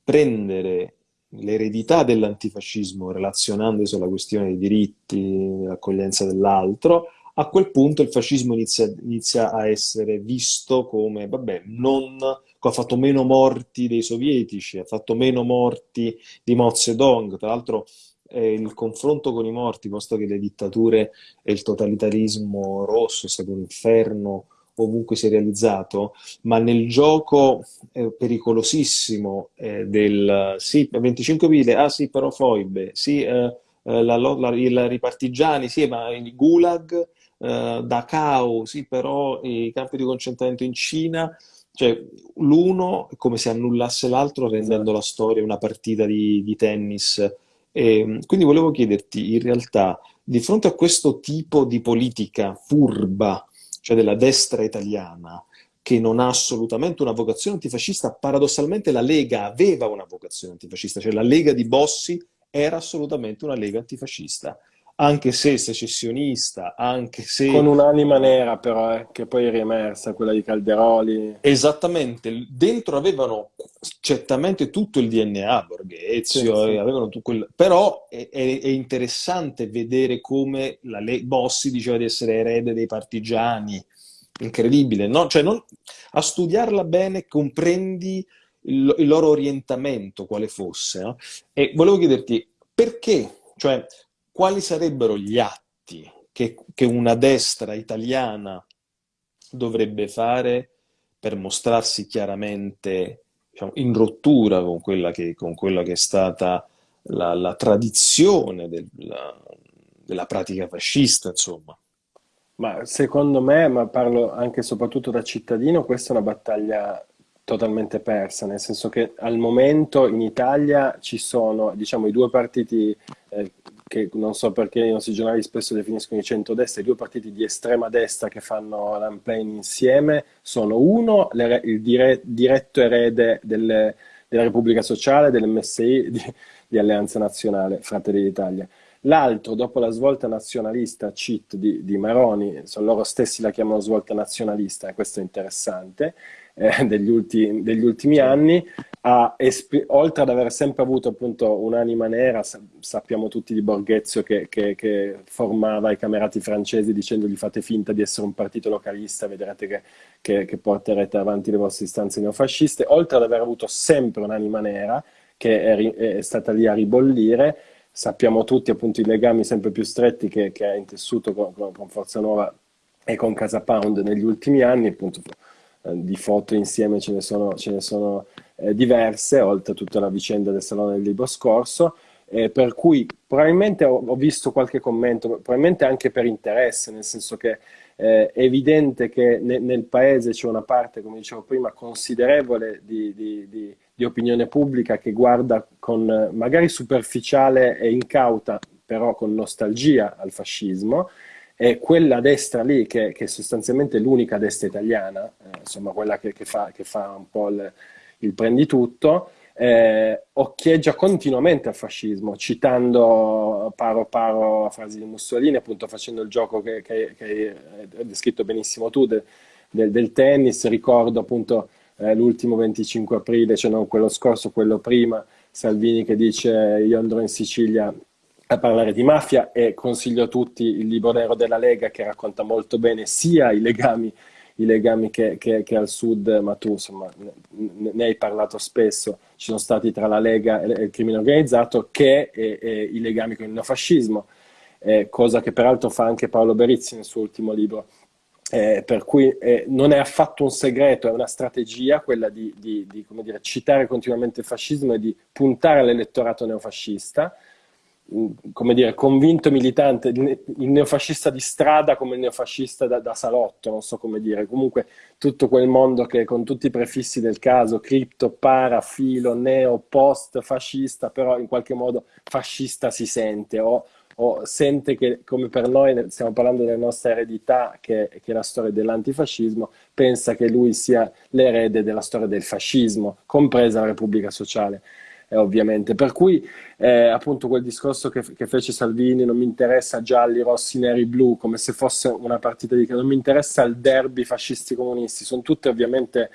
prendere l'eredità dell'antifascismo relazionandosi alla questione dei diritti, l'accoglienza dell'altro, a quel punto il fascismo inizia, inizia a essere visto come, vabbè, non, ha fatto meno morti dei sovietici, ha fatto meno morti di Mao Zedong, tra l'altro eh, il confronto con i morti, posto che le dittature e il totalitarismo rosso è stato un inferno ovunque si è realizzato, ma nel gioco eh, pericolosissimo eh, del sì, 25 mila, ah sì, però foibe, sì, eh, eh, la, la- i partigiani, sì, ma il Gulag, eh, Dachau, sì, però i campi di concentramento in Cina, cioè l'uno è come se annullasse l'altro rendendo la storia una partita di, di tennis. E, quindi volevo chiederti, in realtà, di fronte a questo tipo di politica furba, cioè della destra italiana, che non ha assolutamente una vocazione antifascista, paradossalmente la Lega aveva una vocazione antifascista, cioè la Lega di Bossi era assolutamente una Lega antifascista, anche se secessionista, anche se Con un'anima eh, nera però, eh, che poi è riemersa, quella di Calderoli. Esattamente, dentro avevano certamente tutto il DNA Sì, Borghezio, sì. e avevano tutto quel... però è, è- è interessante vedere come la Le- Bossi diceva di essere erede dei partigiani, incredibile, no? Cioè, non- a studiarla bene comprendi il, il loro orientamento, quale fosse, no? E volevo chiederti perché, cioè, quali sarebbero gli atti che, che una destra italiana dovrebbe fare per mostrarsi chiaramente, diciamo, in rottura con quella che, con quella che è stata la, la tradizione del- la- della pratica fascista, insomma. Ma secondo me, ma parlo anche e soprattutto da cittadino, questa è una battaglia totalmente persa, nel senso che al momento in Italia ci sono, diciamo, i due partiti eh, che non so perché i nostri giornali spesso definiscono i centrodestra, i due partiti di estrema destra che fanno l'unplaying insieme sono uno, il dire- diretto erede delle- della Repubblica Sociale, dell'MSI, di, di Alleanza Nazionale, Fratelli d'Italia. L'altro, dopo la svolta nazionalista CIT di, di Maroni, sono loro stessi la chiamano svolta nazionalista, e questo è interessante, eh, *laughs* degli ulti- degli ultimi Sì. anni, oltre ad aver sempre avuto appunto un'anima nera, sa- sappiamo tutti di Borghezio che, che- che formava i camerati francesi dicendogli fate finta di essere un partito localista, vedrete che, che- che porterete avanti le vostre istanze neofasciste, oltre ad aver avuto sempre un'anima nera che è, è stata lì a ribollire, sappiamo tutti appunto i legami sempre più stretti che, che ha intessuto con, con- Forza Nuova e con Casa Pound negli ultimi anni, appunto eh, di foto insieme ce ne sono, ce ne sono eh, diverse, oltre a tutta la vicenda del Salone del Libro scorso, eh, per cui probabilmente ho, ho visto qualche commento, probabilmente anche per interesse, nel senso che eh, è evidente che ne- nel paese c'è una parte, come dicevo prima, considerevole di, di- di- di opinione pubblica che guarda con eh, magari superficiale e incauta, però con nostalgia al fascismo, e quella destra lì, che, che è sostanzialmente l'unica destra italiana, eh, insomma quella che, che fa, che fa un po' il, il prenditutto, eh, occhieggia continuamente al fascismo, citando paro paro frasi di Mussolini, appunto facendo il gioco che, hai descritto benissimo tu de- del, del tennis. Ricordo appunto eh, l'ultimo 25 aprile, cioè non quello scorso, quello prima, Salvini che dice io andrò in Sicilia a parlare di mafia e consiglio a tutti il libro nero della Lega che racconta molto bene sia i legami, i legami che, che, che, al sud, ma tu insomma ne, ne, hai parlato spesso, ci sono stati tra la Lega e il crimine organizzato, che e, e i legami con il neofascismo, eh, cosa che peraltro fa anche Paolo Berizzi nel suo ultimo libro. Eh, per cui eh, non è affatto un segreto, è una strategia quella di, di, di dire, citare continuamente il fascismo e di puntare all'elettorato neofascista, mm, come dire, convinto militante, il neofascista di strada come il neofascista da, da, salotto, non so come dire, comunque tutto quel mondo che con tutti i prefissi del caso, cripto, para, filo, neo, post, fascista, però in qualche modo fascista si sente, o o sente che, come per noi, stiamo parlando della nostra eredità, che, che è la storia dell'antifascismo, pensa che lui sia l'erede della storia del fascismo, compresa la Repubblica Sociale. Eh, ovviamente. Per cui eh, appunto quel discorso che, che, fece Salvini, non mi interessa gialli, rossi, neri, blu, come se fosse una partita di... non mi interessa il derby fascisti comunisti, sono tutte ovviamente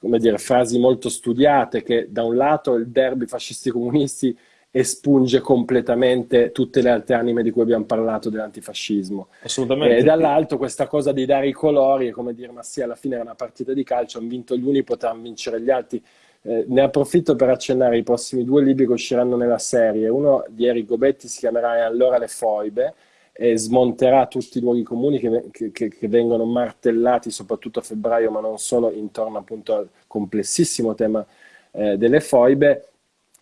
come dire, frasi molto studiate che da un lato il derby fascisti comunisti espunge completamente tutte le altre anime di cui abbiamo parlato dell'antifascismo. Assolutamente. E dall'alto questa cosa di dare i colori è come dire, ma sì, alla fine è una partita di calcio, hanno vinto gli uni, potranno vincere gli altri. Eh, ne approfitto per accennare i prossimi due libri che usciranno nella serie. Uno di Eric Gobetti si chiamerà E allora le foibe e smonterà tutti i luoghi comuni che, che, che, vengono martellati soprattutto a febbraio, ma non solo, intorno appunto al complessissimo tema eh, delle foibe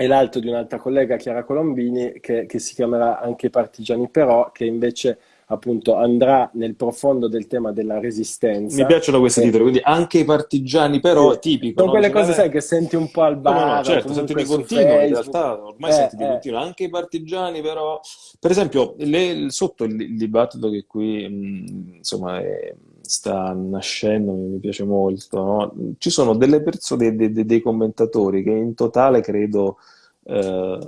e l'altro di un'altra collega, Chiara Colombini, che, che, si chiamerà anche Partigiani Però, che invece appunto andrà nel profondo del tema della resistenza. Mi piacciono questi titoli, quindi anche i partigiani però, sì. tipico. Sono no? quelle cose, sai, che senti un po' al bar. No, no, certo, senti di continuo, Facebook. in realtà ormai eh, senti di eh. continuo. Anche i partigiani però... Per esempio, le, sotto il, il, dibattito che qui, mh, insomma, è, sta nascendo, mi piace molto, no? ci sono delle persone, dei, dei, dei commentatori che in totale credo eh,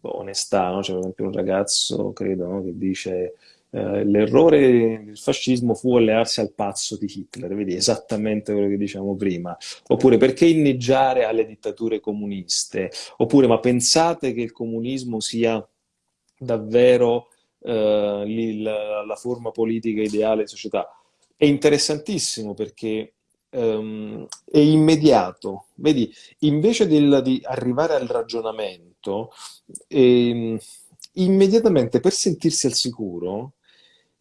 onestà, no? c'è per esempio un ragazzo, credo, no? che dice eh, l'errore del fascismo fu allearsi al pazzo di Hitler, vedi esattamente quello che diciamo prima, oppure perché inneggiare alle dittature comuniste, oppure ma pensate che il comunismo sia davvero eh, la, la forma politica ideale di società? È interessantissimo perché um, è immediato. Vedi, invece del, di arrivare al ragionamento, eh, immediatamente per sentirsi al sicuro,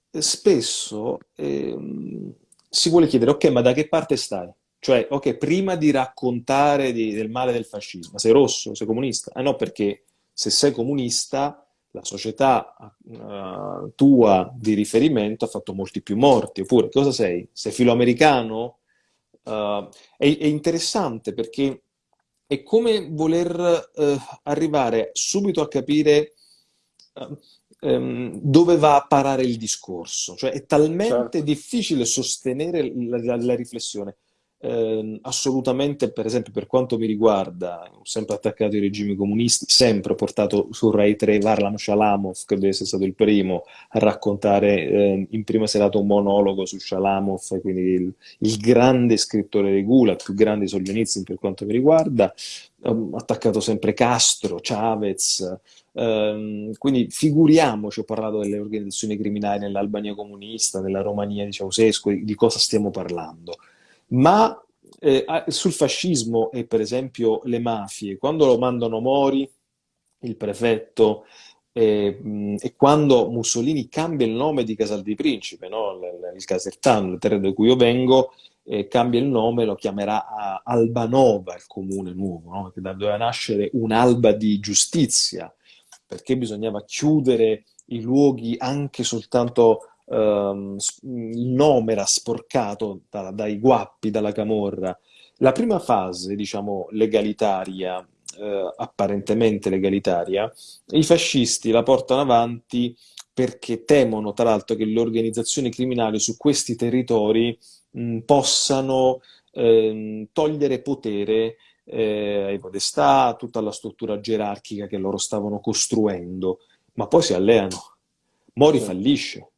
spesso eh, si vuole chiedere, ok, ma da che parte stai? Cioè, ok, prima di raccontare di, del male del fascismo, sei rosso, sei comunista? Ah no, perché se sei comunista la società uh, tua di riferimento ha fatto molti più morti, oppure cosa sei? Sei filoamericano? Uh, è, è, interessante perché è come voler uh, arrivare subito a capire um, dove va a parare il discorso, cioè è talmente certo. difficile sostenere la, la, la riflessione eh, assolutamente, per esempio, per quanto mi riguarda, ho sempre attaccato i regimi comunisti, sempre ho portato su Rai 3 Varlam Shalamov, che deve essere stato il primo a raccontare eh, in prima serata un monologo su Shalamov, quindi il, il grande scrittore di Gula, il più grande Solzhenitsyn per quanto mi riguarda, ho attaccato sempre Castro, Chavez, ehm, quindi figuriamoci, ho parlato delle organizzazioni criminali nell'Albania comunista, nella Romania di Ceausescu, di cosa stiamo parlando ma eh, sul fascismo e per esempio le mafie, quando lo mandano Mori, il prefetto, e, e, quando Mussolini cambia il nome di Casal di Principe, no? il, Casertano, il terreno da cui io vengo, eh, cambia il nome, lo chiamerà Albanova, il comune nuovo, no? che doveva nascere un'alba di giustizia, perché bisognava chiudere i luoghi anche soltanto um, il nome era sporcato da, dai guappi, dalla camorra. La prima fase, diciamo, legalitaria, eh, apparentemente legalitaria, i fascisti la portano avanti perché temono, tra l'altro, che le organizzazioni criminali su questi territori mh, possano eh, togliere potere eh, ai podestà, a tutta la struttura gerarchica che loro stavano costruendo, ma poi si alleano. Mori fallisce,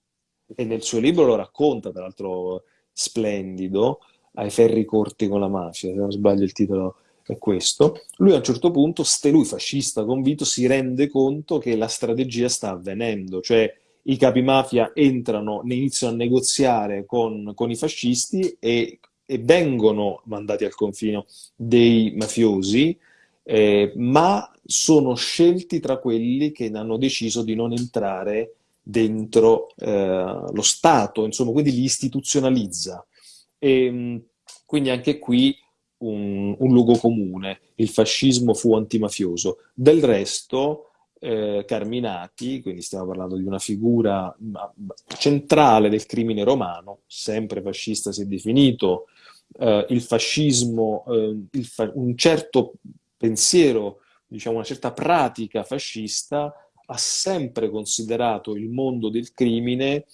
e nel suo libro lo racconta, tra l'altro splendido, ai ferri corti con la mafia, se non sbaglio il titolo è questo. Lui a un certo punto, ste lui fascista convinto, si rende conto che la strategia sta avvenendo, cioè i capi mafia entrano, iniziano a negoziare con, con i fascisti e, e, vengono mandati al confino dei mafiosi, eh, ma sono scelti tra quelli che hanno deciso di non entrare dentro eh, lo Stato, insomma, quindi li istituzionalizza. E, quindi anche qui un, un luogo comune, il fascismo fu antimafioso. Del resto, eh, Carminati, quindi stiamo parlando di una figura centrale del crimine romano, sempre fascista si è definito, eh, il fascismo, eh, il fa un certo pensiero, diciamo una certa pratica fascista ha sempre considerato il mondo del crimine,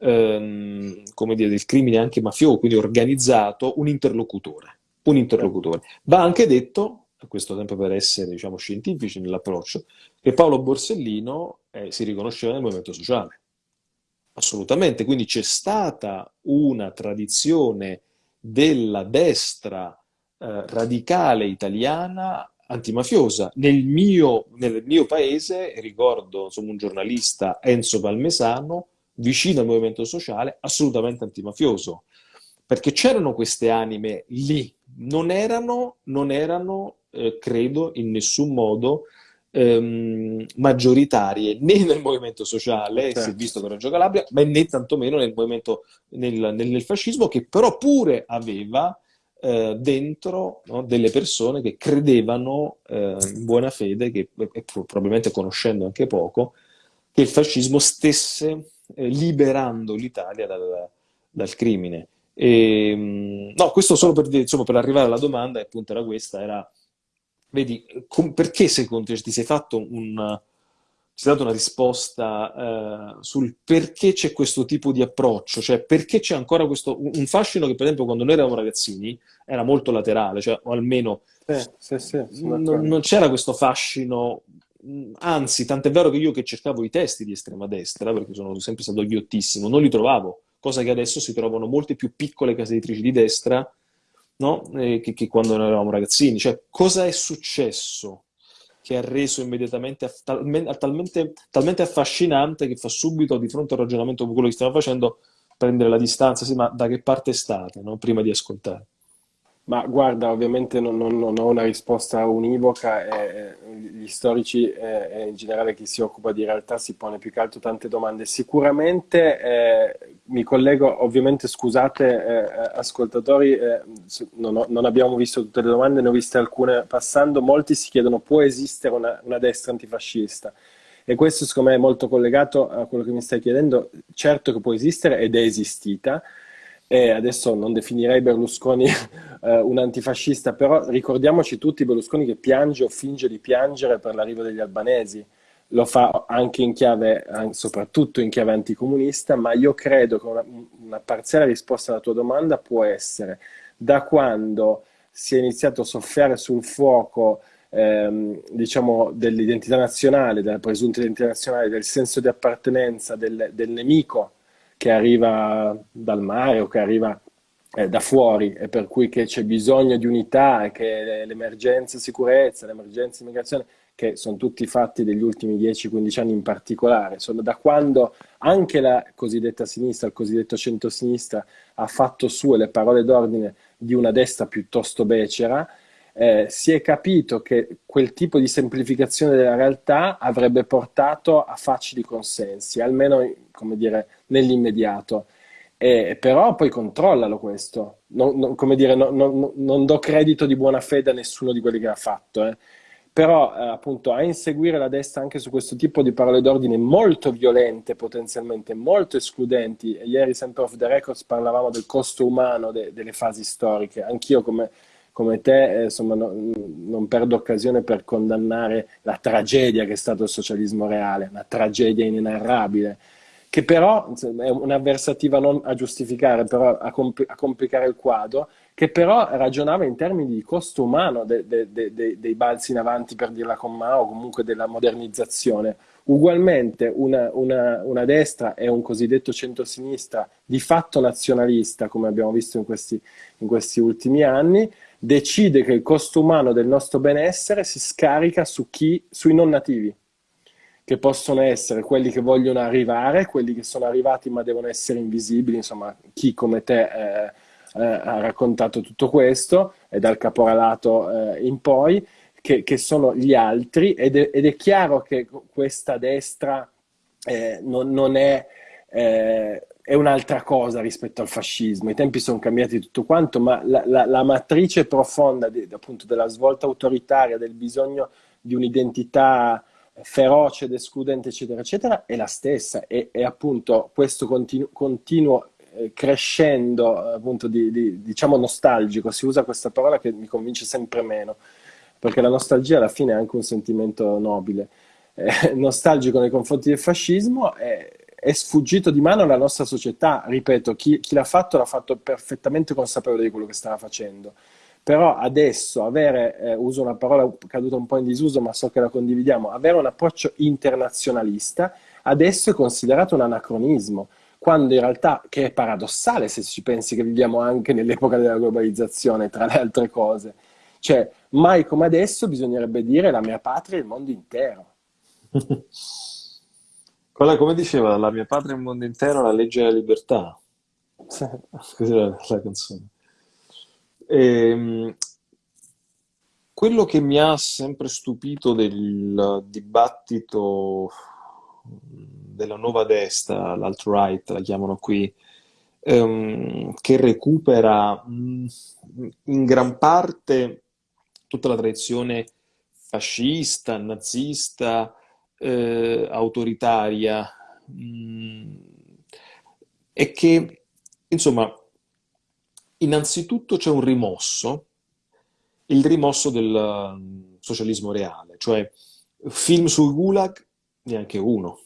ehm, come dire, del crimine anche mafioso, quindi organizzato, un interlocutore. Un interlocutore. Va anche detto, a questo tempo per essere diciamo, scientifici nell'approccio, che Paolo Borsellino eh, si riconosceva nel movimento sociale. Assolutamente, quindi c'è stata una tradizione della destra eh, radicale italiana antimafiosa. Nel mio, nel mio paese, ricordo insomma, un giornalista, Enzo Palmesano, vicino al movimento sociale, assolutamente antimafioso, perché c'erano queste anime lì, non erano, non erano eh, credo, in nessun modo ehm, maggioritarie né nel movimento sociale, certo. si è visto con Reggio Calabria, ma né tantomeno nel movimento, nel, nel, nel fascismo, che però pure aveva eh, dentro no, delle persone che credevano eh, in buona fede, che e probabilmente conoscendo anche poco, che il fascismo stesse eh, liberando l'Italia dal, dal, crimine. E, ehm, no, questo solo per, insomma, per arrivare alla domanda, e appunto era questa, era, vedi, perché secondo te ti sei fatto un ci ha dato una risposta eh, sul perché c'è questo tipo di approccio, cioè perché c'è ancora questo, un fascino che per esempio quando noi eravamo ragazzini era molto laterale, cioè, o almeno sì, sì, sì, non, non c'era questo fascino, anzi tant'è vero che io che cercavo i testi di estrema destra, perché sono sempre stato ghiottissimo, non li trovavo, cosa che adesso si trovano molte più piccole case editrici di destra no? eh, che, che quando noi eravamo ragazzini, cioè cosa è successo? Che ha reso immediatamente talmente, talmente, talmente, affascinante che fa subito di fronte al ragionamento con quello che stiamo facendo prendere la distanza, sì, ma da che parte state, no? prima di ascoltare. Ma guarda, ovviamente non, non, non ho una risposta univoca, eh, gli storici eh, e in generale chi si occupa di realtà si pone più che altro tante domande. Sicuramente eh, mi collego, ovviamente scusate eh, ascoltatori, eh, non, ho, non, abbiamo visto tutte le domande, ne ho viste alcune passando, molti si chiedono può esistere una, una destra antifascista? E questo secondo me è molto collegato a quello che mi stai chiedendo, certo che può esistere ed è esistita, e adesso non definirei Berlusconi *laughs* eh, un antifascista, però ricordiamoci tutti Berlusconi che piange o finge di piangere per l'arrivo degli albanesi. Lo fa anche in chiave, soprattutto in chiave anticomunista, ma io credo che una, una parziale risposta alla tua domanda può essere da quando si è iniziato a soffiare sul fuoco ehm, diciamo, dell'identità nazionale, della presunta identità nazionale, del senso di appartenenza del, del nemico che arriva dal mare o che arriva eh, da fuori e per cui che c'è bisogno di unità e che l'emergenza sicurezza, l'emergenza immigrazione, che sono tutti fatti degli ultimi 10-15 anni in particolare, sono da quando anche la cosiddetta sinistra, il cosiddetto centrosinistra, ha fatto sue le parole d'ordine di una destra piuttosto becera, eh, si è capito che quel tipo di semplificazione della realtà avrebbe portato a facili consensi, almeno dire, nell'immediato. Eh, però poi controllalo questo, non, non, dire, no, no, non do credito di buona fede a nessuno di quelli che ha fatto, eh. però eh, appunto a inseguire la destra anche su questo tipo di parole d'ordine molto violente potenzialmente, molto escludenti, ieri sempre off the records parlavamo del costo umano de, delle fasi storiche, anch'io come come te, eh, insomma, no, non perdo occasione per condannare la tragedia che è stato il socialismo reale, una tragedia inenarrabile. che però è un'avversativa non a giustificare, però a, compl- a, complicare il quadro, che però ragionava in termini di costo umano de- de- de- dei balzi in avanti, per dirla con Mao, comunque della modernizzazione. Ugualmente una, una, una destra e un cosiddetto centro-sinistra di fatto nazionalista, come abbiamo visto in questi, in questi ultimi anni, decide che il costo umano del nostro benessere si scarica su chi, sui non nativi che possono essere quelli che vogliono arrivare, quelli che sono arrivati ma devono essere invisibili, insomma, chi come te eh, eh, ha raccontato tutto questo, e dal caporalato eh, in poi, che, che, sono gli altri, ed è, ed è, chiaro che questa destra eh, non, non, è, eh, è un'altra cosa rispetto al fascismo. I tempi sono cambiati tutto quanto, ma la, la, la matrice profonda di, appunto della svolta autoritaria, del bisogno di un'identità feroce ed escludente, eccetera, eccetera, è la stessa. E, e appunto questo continu- continuo eh, crescendo, appunto, di, di, diciamo nostalgico, si usa questa parola che mi convince sempre meno, perché la nostalgia alla fine è anche un sentimento nobile. Eh, nostalgico nei confronti del fascismo è, è, sfuggito di mano alla nostra società. Ripeto, chi, chi l'ha fatto l'ha fatto perfettamente consapevole di quello che stava facendo però adesso avere, eh, uso una parola caduta un po' in disuso ma so che la condividiamo, avere un approccio internazionalista adesso è considerato un anacronismo, quando in realtà, che è paradossale se ci pensi che viviamo anche nell'epoca della globalizzazione, tra le altre cose, cioè mai come adesso bisognerebbe dire la mia patria e il mondo intero. *laughs* Quella, come diceva, la mia patria e il mondo intero, la legge della libertà. Così era la canzone. E, ehm, quello che mi ha sempre stupito del dibattito della nuova destra, l'alt-right la chiamano qui, ehm, che recupera mh, in gran parte tutta la tradizione fascista, nazista, eh, autoritaria, mh, è che, insomma, Innanzitutto c'è un rimosso, il rimosso del mm, socialismo reale, cioè film sul Gulag, neanche uno.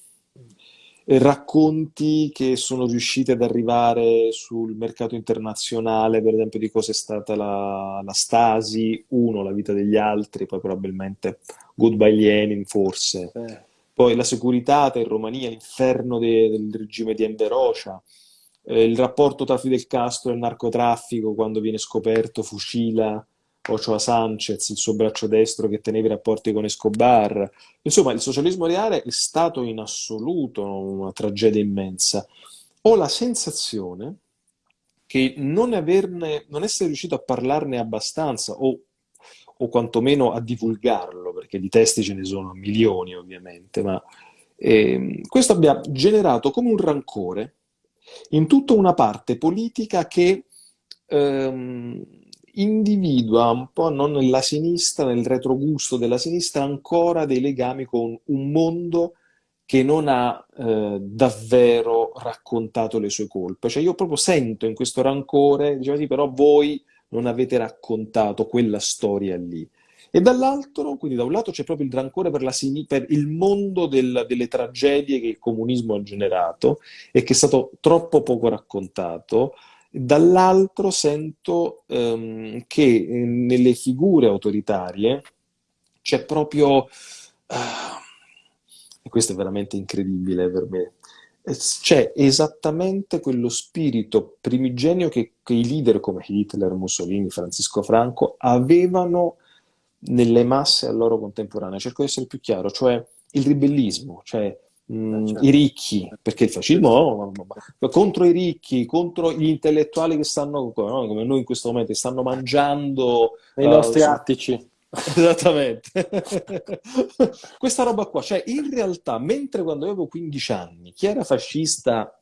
Racconti che sono riusciti ad arrivare sul mercato internazionale, per esempio, di cosa è stata la, la Stasi, uno, la vita degli altri, poi probabilmente Goodbye Lenin, forse. Eh. Poi la Securitate in Romania, l'inferno de, del regime di Enver eh, il rapporto tra Fidel Castro e il narcotraffico quando viene scoperto fucila Ochoa Sanchez, il suo braccio destro che teneva i rapporti con Escobar. Insomma, il socialismo reale è stato in assoluto una tragedia immensa. Ho la sensazione che non, averne, non essere riuscito a parlarne abbastanza o, o quantomeno a divulgarlo, perché di testi ce ne sono milioni ovviamente, ma eh, questo abbia generato come un rancore in tutta una parte politica che ehm, individua un po' non nella sinistra, nel retrogusto della sinistra, ancora dei legami con un mondo che non ha eh, davvero raccontato le sue colpe. Cioè io proprio sento in questo rancore, diceva sì, però voi non avete raccontato quella storia lì. E dall'altro, quindi da un lato c'è proprio il rancore per, per il mondo del, delle tragedie che il comunismo ha generato e che è stato troppo poco raccontato, dall'altro sento um, che eh, nelle figure autoritarie c'è proprio, uh, e questo è veramente incredibile per me, eh, c'è esattamente quello spirito primigenio che, che i leader come Hitler, Mussolini, Francisco Franco avevano nelle masse a loro contemporanee. Cerco di essere più chiaro, cioè il ribellismo, cioè mh, mm, certo. i ricchi, perché il fascismo oh, contro i ricchi, contro gli intellettuali che stanno, no, come noi in questo momento, stanno mangiando i uh, nostri attici. *laughs* Esattamente. *laughs* Questa roba qua, cioè in realtà, mentre quando avevo 15 anni, chi era fascista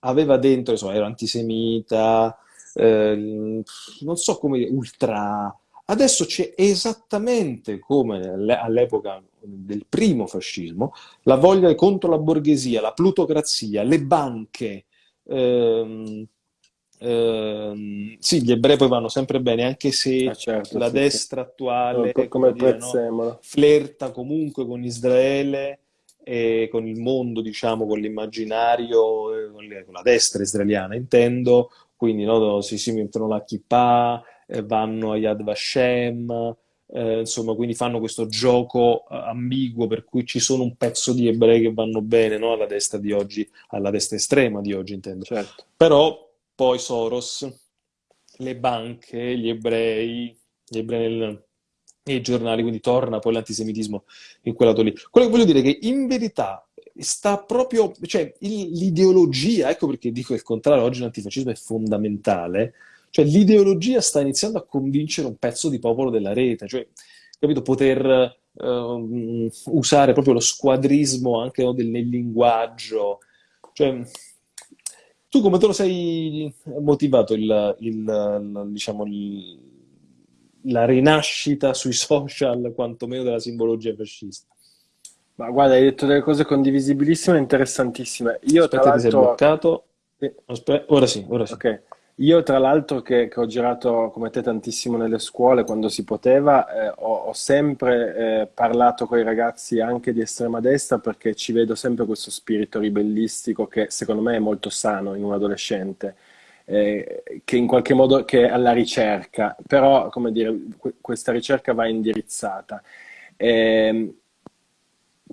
aveva dentro, insomma, era antisemita, eh, non so come ultra Adesso c'è esattamente come all'epoca del primo fascismo la voglia contro la borghesia, la plutocrazia, le banche. Ehm, ehm, sì, gli ebrei poi vanno sempre bene, anche se ah, certo, la sì, destra attuale come dire, no, flirta comunque con Israele. e con il mondo, diciamo, con l'immaginario, con la destra israeliana, intendo, quindi no, si, si mettono la kippah, eh, vanno a Yad Vashem, eh, insomma, quindi fanno questo gioco eh, ambiguo per cui ci sono un pezzo di ebrei che vanno bene no? alla destra di oggi, alla destra estrema di oggi, intendo. Certo. Però poi Soros, le banche, gli ebrei, gli ebrei nel, nei giornali, quindi torna poi l'antisemitismo in quel lato lì. Quello che voglio dire è che in verità sta proprio, cioè l'ideologia, ecco perché dico il contrario, oggi l'antifascismo è fondamentale, cioè l'ideologia sta iniziando a convincere un pezzo di popolo della rete, cioè, capito, poter uh, usare proprio lo squadrismo anche no, del, nel linguaggio. Cioè, tu come te lo sei motivato il, il, diciamo, il, la rinascita sui social, quantomeno della simbologia fascista? Ma guarda, hai detto delle cose condivisibilissime e interessantissime. Io Aspetta, tra ti sei l'altro... bloccato. Aspetta, ora sì, ora sì. Ok. Io tra l'altro che, che ho girato come te tantissimo nelle scuole quando si poteva, eh, ho, ho sempre eh, parlato con i ragazzi anche di estrema destra perché ci vedo sempre questo spirito ribellistico che secondo me è molto sano in un adolescente, eh, che in qualche modo è alla ricerca, però come dire, questa ricerca va indirizzata. E,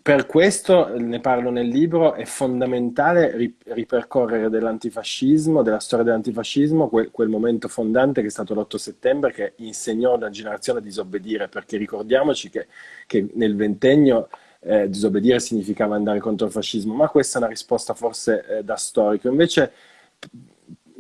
per questo, ne parlo nel libro, è fondamentale ripercorrere dell'antifascismo, della storia dell'antifascismo, quel, quel, momento fondante che è stato l'8 settembre, che insegnò a una generazione a disobbedire, perché ricordiamoci che, che nel ventennio eh, disobbedire significava andare contro il fascismo, ma questa è una risposta forse eh, da storico. Invece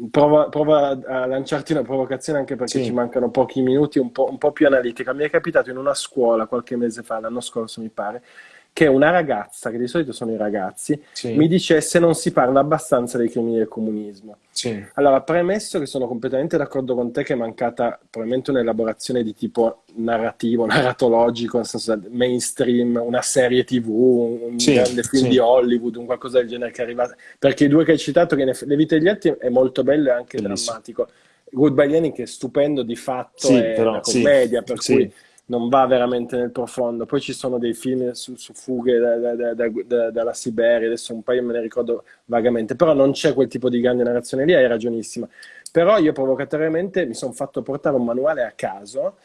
prova, prova, a lanciarti una provocazione anche perché sì. ci mancano pochi minuti, un po', un po' più analitica. Mi è capitato in una scuola qualche mese fa, l'anno scorso mi pare, che una ragazza, che di solito sono i ragazzi, sì. mi dicesse non si parla abbastanza dei crimini del comunismo. Sì. Allora, premesso che sono completamente d'accordo con te che è mancata probabilmente un'elaborazione di tipo narrativo, *laughs* narratologico, nel senso mainstream, una serie tv, un sì, grande film di Hollywood, un qualcosa del genere che è arrivato. Perché i due che hai citato, che Le vite degli altri è molto bello e anche Bellissimo. drammatico. Goodbye Lenin che è stupendo di fatto, è però, una commedia, per cui non va veramente nel profondo. Poi ci sono dei film su, su fughe da, da, da, dalla Siberia, adesso un paio me ne ricordo vagamente, però non c'è quel tipo di grande narrazione lì, hai ragionissima. Però io provocatoriamente mi sono fatto portare un manuale a caso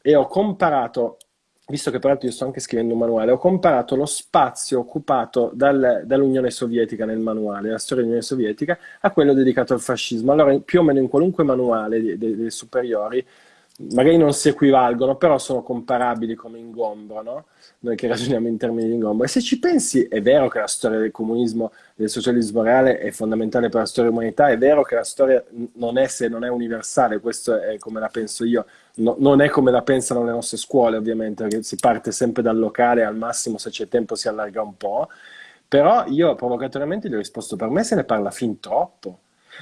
e ho comparato, visto che peraltro io sto anche scrivendo un manuale, ho comparato lo spazio occupato dal, dall'Unione Sovietica nel manuale, la storia dell'Unione Sovietica, a quello dedicato al fascismo. Allora, più o meno in qualunque manuale dei superiori magari non si equivalgono, però sono comparabili come ingombro, no? Noi che ragioniamo in termini di ingombro. E se ci pensi, è vero che la storia del comunismo, del socialismo reale è fondamentale per la storia dell'umanità, è vero che la storia non è se non è universale, questo è come la penso io, no, non è come la pensano le nostre scuole ovviamente, perché si parte sempre dal locale, al massimo se c'è tempo si allarga un po', però io provocatoriamente gli ho risposto, per me se ne parla fin troppo,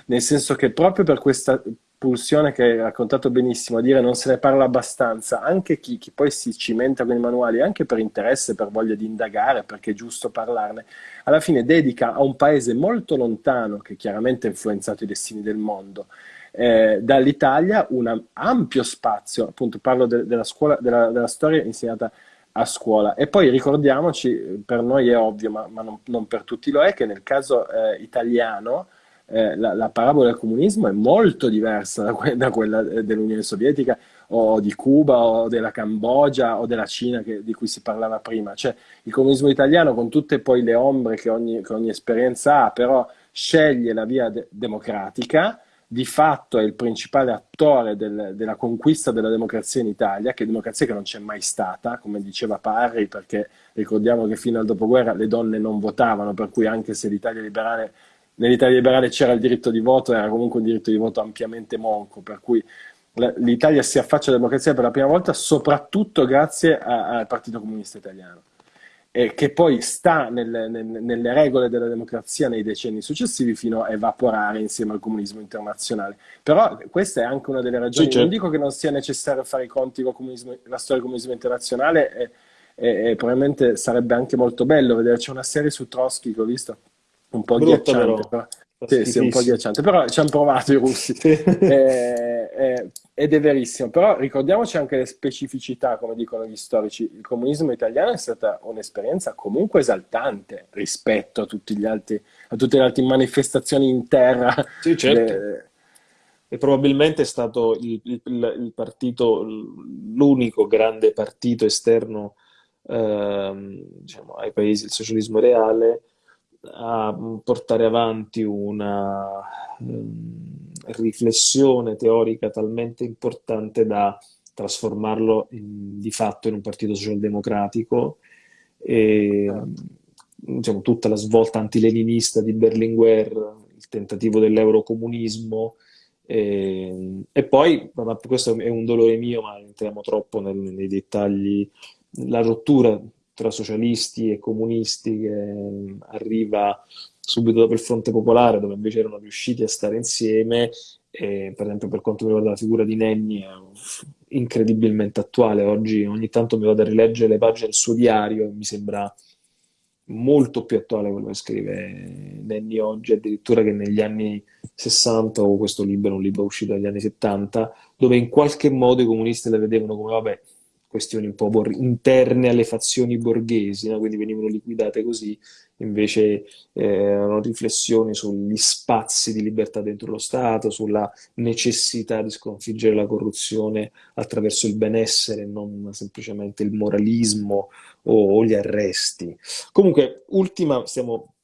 nel senso che proprio per questa pulsione che hai raccontato benissimo, a dire non se ne parla abbastanza, anche chi, chi, poi si cimenta con i manuali, anche per interesse, per voglia di indagare, perché è giusto parlarne, alla fine dedica a un paese molto lontano, che chiaramente ha influenzato i destini del mondo, eh, dall'Italia un ampio spazio, appunto parlo de, della, scuola, della, della storia insegnata a scuola. E poi ricordiamoci, per noi è ovvio, ma, ma non, non, per tutti lo è, che nel caso eh, italiano eh, la, la, parabola del comunismo è molto diversa da, que- da quella dell'Unione Sovietica o di Cuba o della Cambogia o della Cina che, di cui si parlava prima. Cioè il comunismo italiano con tutte poi le ombre che ogni, che ogni esperienza ha, però sceglie la via de- democratica, di fatto è il principale attore del, della conquista della democrazia in Italia, che è democrazia che non c'è mai stata, come diceva Parri, perché ricordiamo che fino al dopoguerra le donne non votavano, per cui anche se l'Italia liberale nell'Italia liberale c'era il diritto di voto, era comunque un diritto di voto ampiamente monco, per cui l'Italia si affaccia alla democrazia per la prima volta soprattutto grazie al Partito Comunista Italiano, e che poi sta nel, nel, nelle regole della democrazia nei decenni successivi fino a evaporare insieme al comunismo internazionale. Però questa è anche una delle ragioni, sì, certo. non dico che non sia necessario fare i conti con la storia del comunismo internazionale, e, e, e probabilmente sarebbe anche molto bello vedere, c'è una serie su Trotsky che ho visto, un po' Brutto, ghiacciante, però. Sì, sì, un po' ghiacciante, però ci hanno provato i russi. *laughs* eh, eh, ed è verissimo, però ricordiamoci anche le specificità, come dicono gli storici. Il comunismo italiano è stata un'esperienza comunque esaltante rispetto a, altri, a, tutte le altre manifestazioni in terra. Sì, certo. Le... E probabilmente è stato il, il, il partito, l'unico grande partito esterno ehm, diciamo, ai paesi del socialismo reale a portare avanti una um, riflessione teorica talmente importante da trasformarlo in, di fatto in un partito socialdemocratico. E diciamo, tutta la svolta antileninista di Berlinguer, il tentativo dell'eurocomunismo e, e poi, questo è un dolore mio, ma entriamo troppo nel, nei dettagli, la rottura tra socialisti e comunisti che mm, arriva subito dopo il Fronte Popolare, dove invece erano riusciti a stare insieme. E, per esempio, per quanto riguarda la figura di Nenni, è incredibilmente attuale. Oggi ogni tanto mi vado a rileggere le pagine del suo diario e mi sembra molto più attuale quello che scrive Nenni oggi, addirittura che negli anni 60, o questo libro è un libro uscito negli anni 70, dove in qualche modo i comunisti la vedevano come, vabbè, questioni un po' interne alle fazioni borghesi, no? quindi venivano liquidate così, invece eh, erano riflessioni sugli spazi di libertà dentro lo Stato, sulla necessità di sconfiggere la corruzione attraverso il benessere, non semplicemente il moralismo o, o gli arresti. Comunque, ultima, stiamo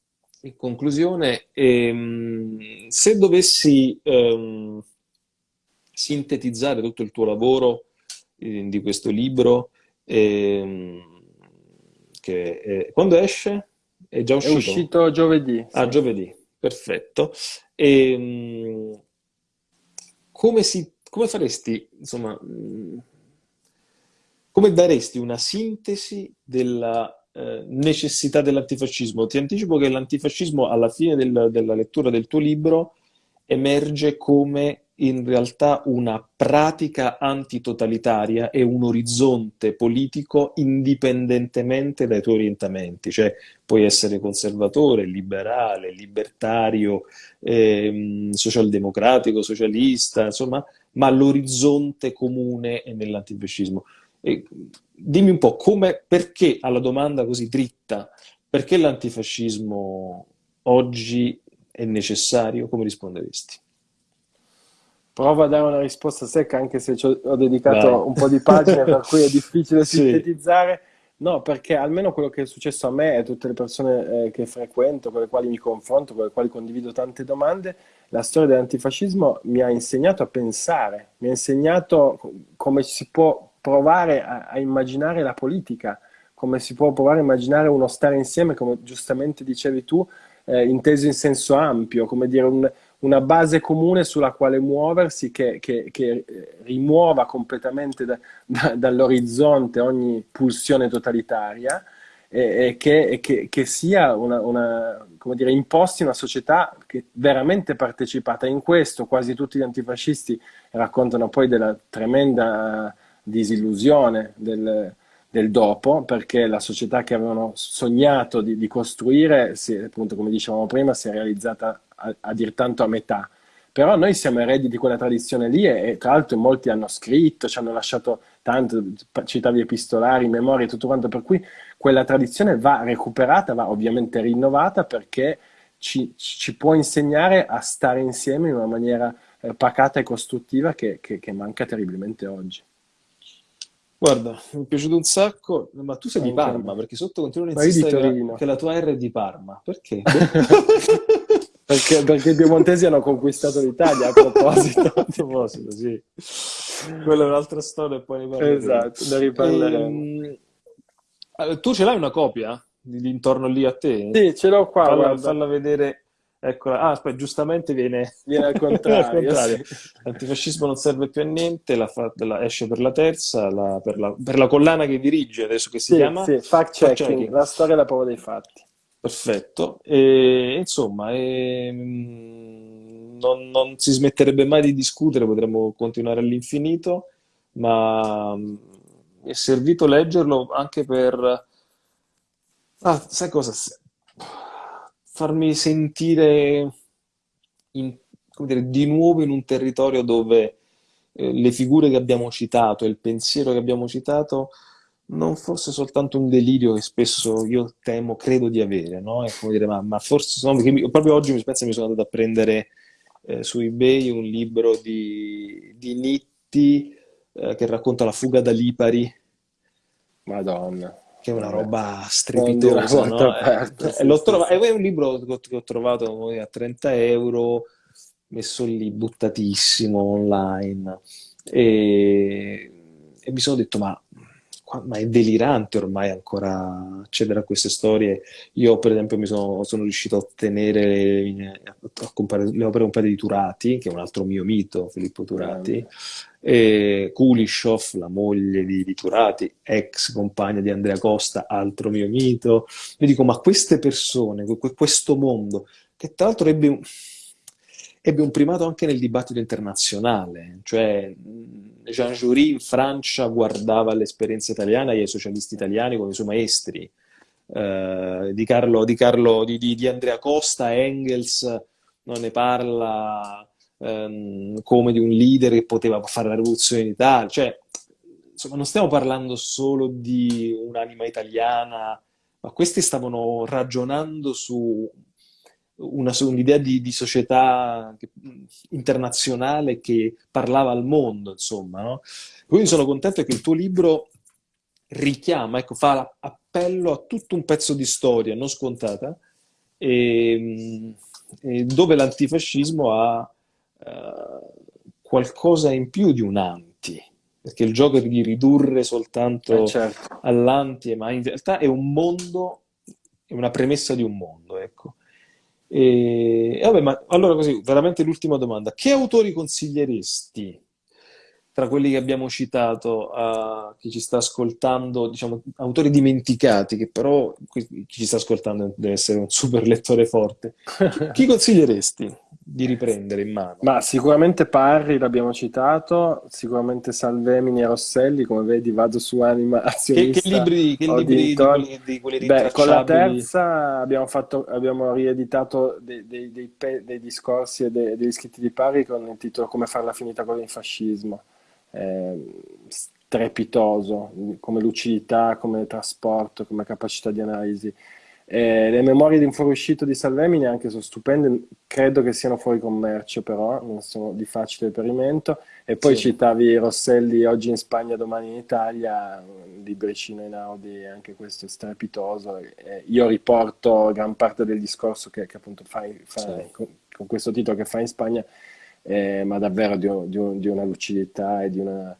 in conclusione, ehm, se dovessi ehm, sintetizzare tutto il tuo lavoro, di questo libro. Eh, che è, quando esce? È già uscito? È uscito giovedì. Ah, sì. giovedì, perfetto. E, ehm, come, si, come faresti, insomma, come daresti una sintesi della eh, necessità dell'antifascismo? Ti anticipo che l'antifascismo alla fine del, della lettura del tuo libro emerge come in realtà una pratica antitotalitaria e un orizzonte politico indipendentemente dai tuoi orientamenti, cioè puoi essere conservatore, liberale, libertario, ehm, socialdemocratico, socialista, insomma, ma l'orizzonte comune è nell'antifascismo. Dimmi un po' come, perché alla domanda così dritta, perché l'antifascismo oggi è necessario, come risponderesti? Provo a dare una risposta secca, anche se ho dedicato Vai. un po' di pagine, per cui è *laughs* difficile sì. sintetizzare. No, perché almeno quello che è successo a me e a tutte le persone eh, che frequento, con le quali mi confronto, con le quali condivido tante domande, la storia dell'antifascismo mi ha insegnato a pensare, mi ha insegnato come si può provare a, a immaginare la politica, come si può provare a immaginare uno stare insieme, come giustamente dicevi tu, eh, inteso in senso ampio, come dire un, una base comune sulla quale muoversi che, che, che eh, rimuova completamente da, da, dall'orizzonte ogni pulsione totalitaria e, e, che, e che, sia una, una, come dire, imposti una società che veramente partecipata in questo. Quasi tutti gli antifascisti raccontano poi della tremenda disillusione del, del dopo, perché la società che avevano sognato di, di costruire, si, appunto come dicevamo prima, si è realizzata a, a dir tanto a metà. Però noi siamo eredi di quella tradizione lì e, e, tra l'altro molti hanno scritto, ci hanno lasciato tanto, citavi epistolari, memorie e tutto quanto, per cui quella tradizione va recuperata, va ovviamente rinnovata perché ci, ci può insegnare a stare insieme in una maniera eh, pacata e costruttiva che, che, che manca terribilmente oggi. Guarda, mi è piaciuto un sacco, ma tu sei di Parma, perché sotto continuano a insistere che la tua R è di Parma. Perché? *laughs* perché, perché i piemontesi hanno conquistato l'Italia a proposito. *laughs* a proposito, sì. Quella è un'altra storia e poi ne parleremo. Esatto, ne riparleremo. E, tu ce l'hai una copia di, intorno lì a te? Sì, ce l'ho qua. Falla, falla vedere Eccola. Ah, aspetta, giustamente viene, *laughs* viene al contrario. *laughs* contrario. L'antifascismo non serve più a niente, la fa, la, esce per la terza, la, per, la, per, la, collana che dirige, adesso che si sì, chiama... Sì, fact checking, fact checking, la storia e la prova dei fatti. Perfetto. E, insomma, e, non, non, si smetterebbe mai di discutere, potremmo continuare all'infinito, ma mi è servito leggerlo anche per... Ah, sai cosa? farmi sentire in, dire, di nuovo in un territorio dove eh, le figure che abbiamo citato e il pensiero che abbiamo citato non fosse soltanto un delirio che spesso io temo, credo di avere, no? È come dire, ma, ma forse no, perché proprio oggi mi penso mi sono andato a prendere eh, su eBay un libro di, di Nitti eh, che racconta la fuga da Lipari. Madonna. Che è una roba strepitosa, no? Aperta, sì, sì, trovato. È un libro che ho trovato a 30 euro, messo lì, buttatissimo online. E, e mi sono detto, ma ma è delirante ormai ancora accedere a queste storie. Io, per esempio, mi sono, sono riuscito a ottenere a comprare le opere un di Turati, che è un altro mio mito, Filippo Turati, e Kulishov, la moglie di, di, Turati, ex compagna di Andrea Costa, altro mio mito. Mi dico, ma queste persone, questo mondo, che tra l'altro ebbe un ebbe un primato anche nel dibattito internazionale, cioè Jean Jury in Francia guardava l'esperienza italiana e ai socialisti italiani come i suoi maestri, uh, di, Carlo, di, Carlo di, di, Andrea Costa, Engels non ne parla um, come di un leader che poteva fare la rivoluzione in Italia, cioè insomma non stiamo parlando solo di un'anima italiana, ma questi stavano ragionando su un'idea di, di società internazionale che parlava al mondo, insomma, no? Quindi sono contento che il tuo libro richiama, ecco, fa appello a tutto un pezzo di storia non scontata, e, e dove l'antifascismo ha uh, qualcosa in più di un anti, perché il gioco è di ridurre soltanto eh certo. all'anti, ma in realtà è un mondo, è una premessa di un mondo, ecco. E, vabbè, ma allora così, veramente l'ultima domanda. Che autori consiglieresti tra quelli che abbiamo citato a chi ci sta ascoltando, diciamo, autori dimenticati, che però chi ci sta ascoltando deve essere un super lettore forte. Chi *laughs* consiglieresti? Di riprendere in mano. Ma sicuramente Parri l'abbiamo citato, sicuramente Salvemini e Rosselli, come vedi vado su anima azionista. *laughs* Che, che libri, che libri di, quelli, di quelli Beh, con la terza abbiamo, fatto, abbiamo rieditato dei, dei, dei, dei discorsi e degli scritti di Parri con il titolo Come farla finita con il fascismo. Eh, strepitoso, come lucidità, come trasporto, come capacità di analisi. Eh, le memorie di un fuoriuscito di Salvemini anche sono stupende, credo che siano fuori commercio però, non sono di facile reperimento. E poi sì. citavi Rosselli oggi in Spagna, domani in Italia, libricino in Audi, anche questo è strepitoso. Eh, io riporto gran parte del discorso che, che appunto fai, fa, sì. con, con, questo titolo che fa in Spagna, eh, ma davvero di, un, di, un, di, una lucidità e di una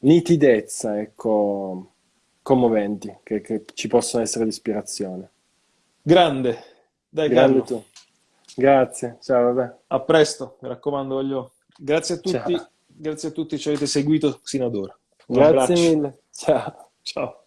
nitidezza, ecco, commoventi, che, che ci possono essere di ispirazione. Grande, dai Grande Carlo. Grazie, ciao, vabbè. A presto, mi raccomando, voglio... Grazie a tutti, ciao. grazie a tutti che ci avete seguito sino ad ora. Un grazie abbraccio. mille, ciao. Ciao.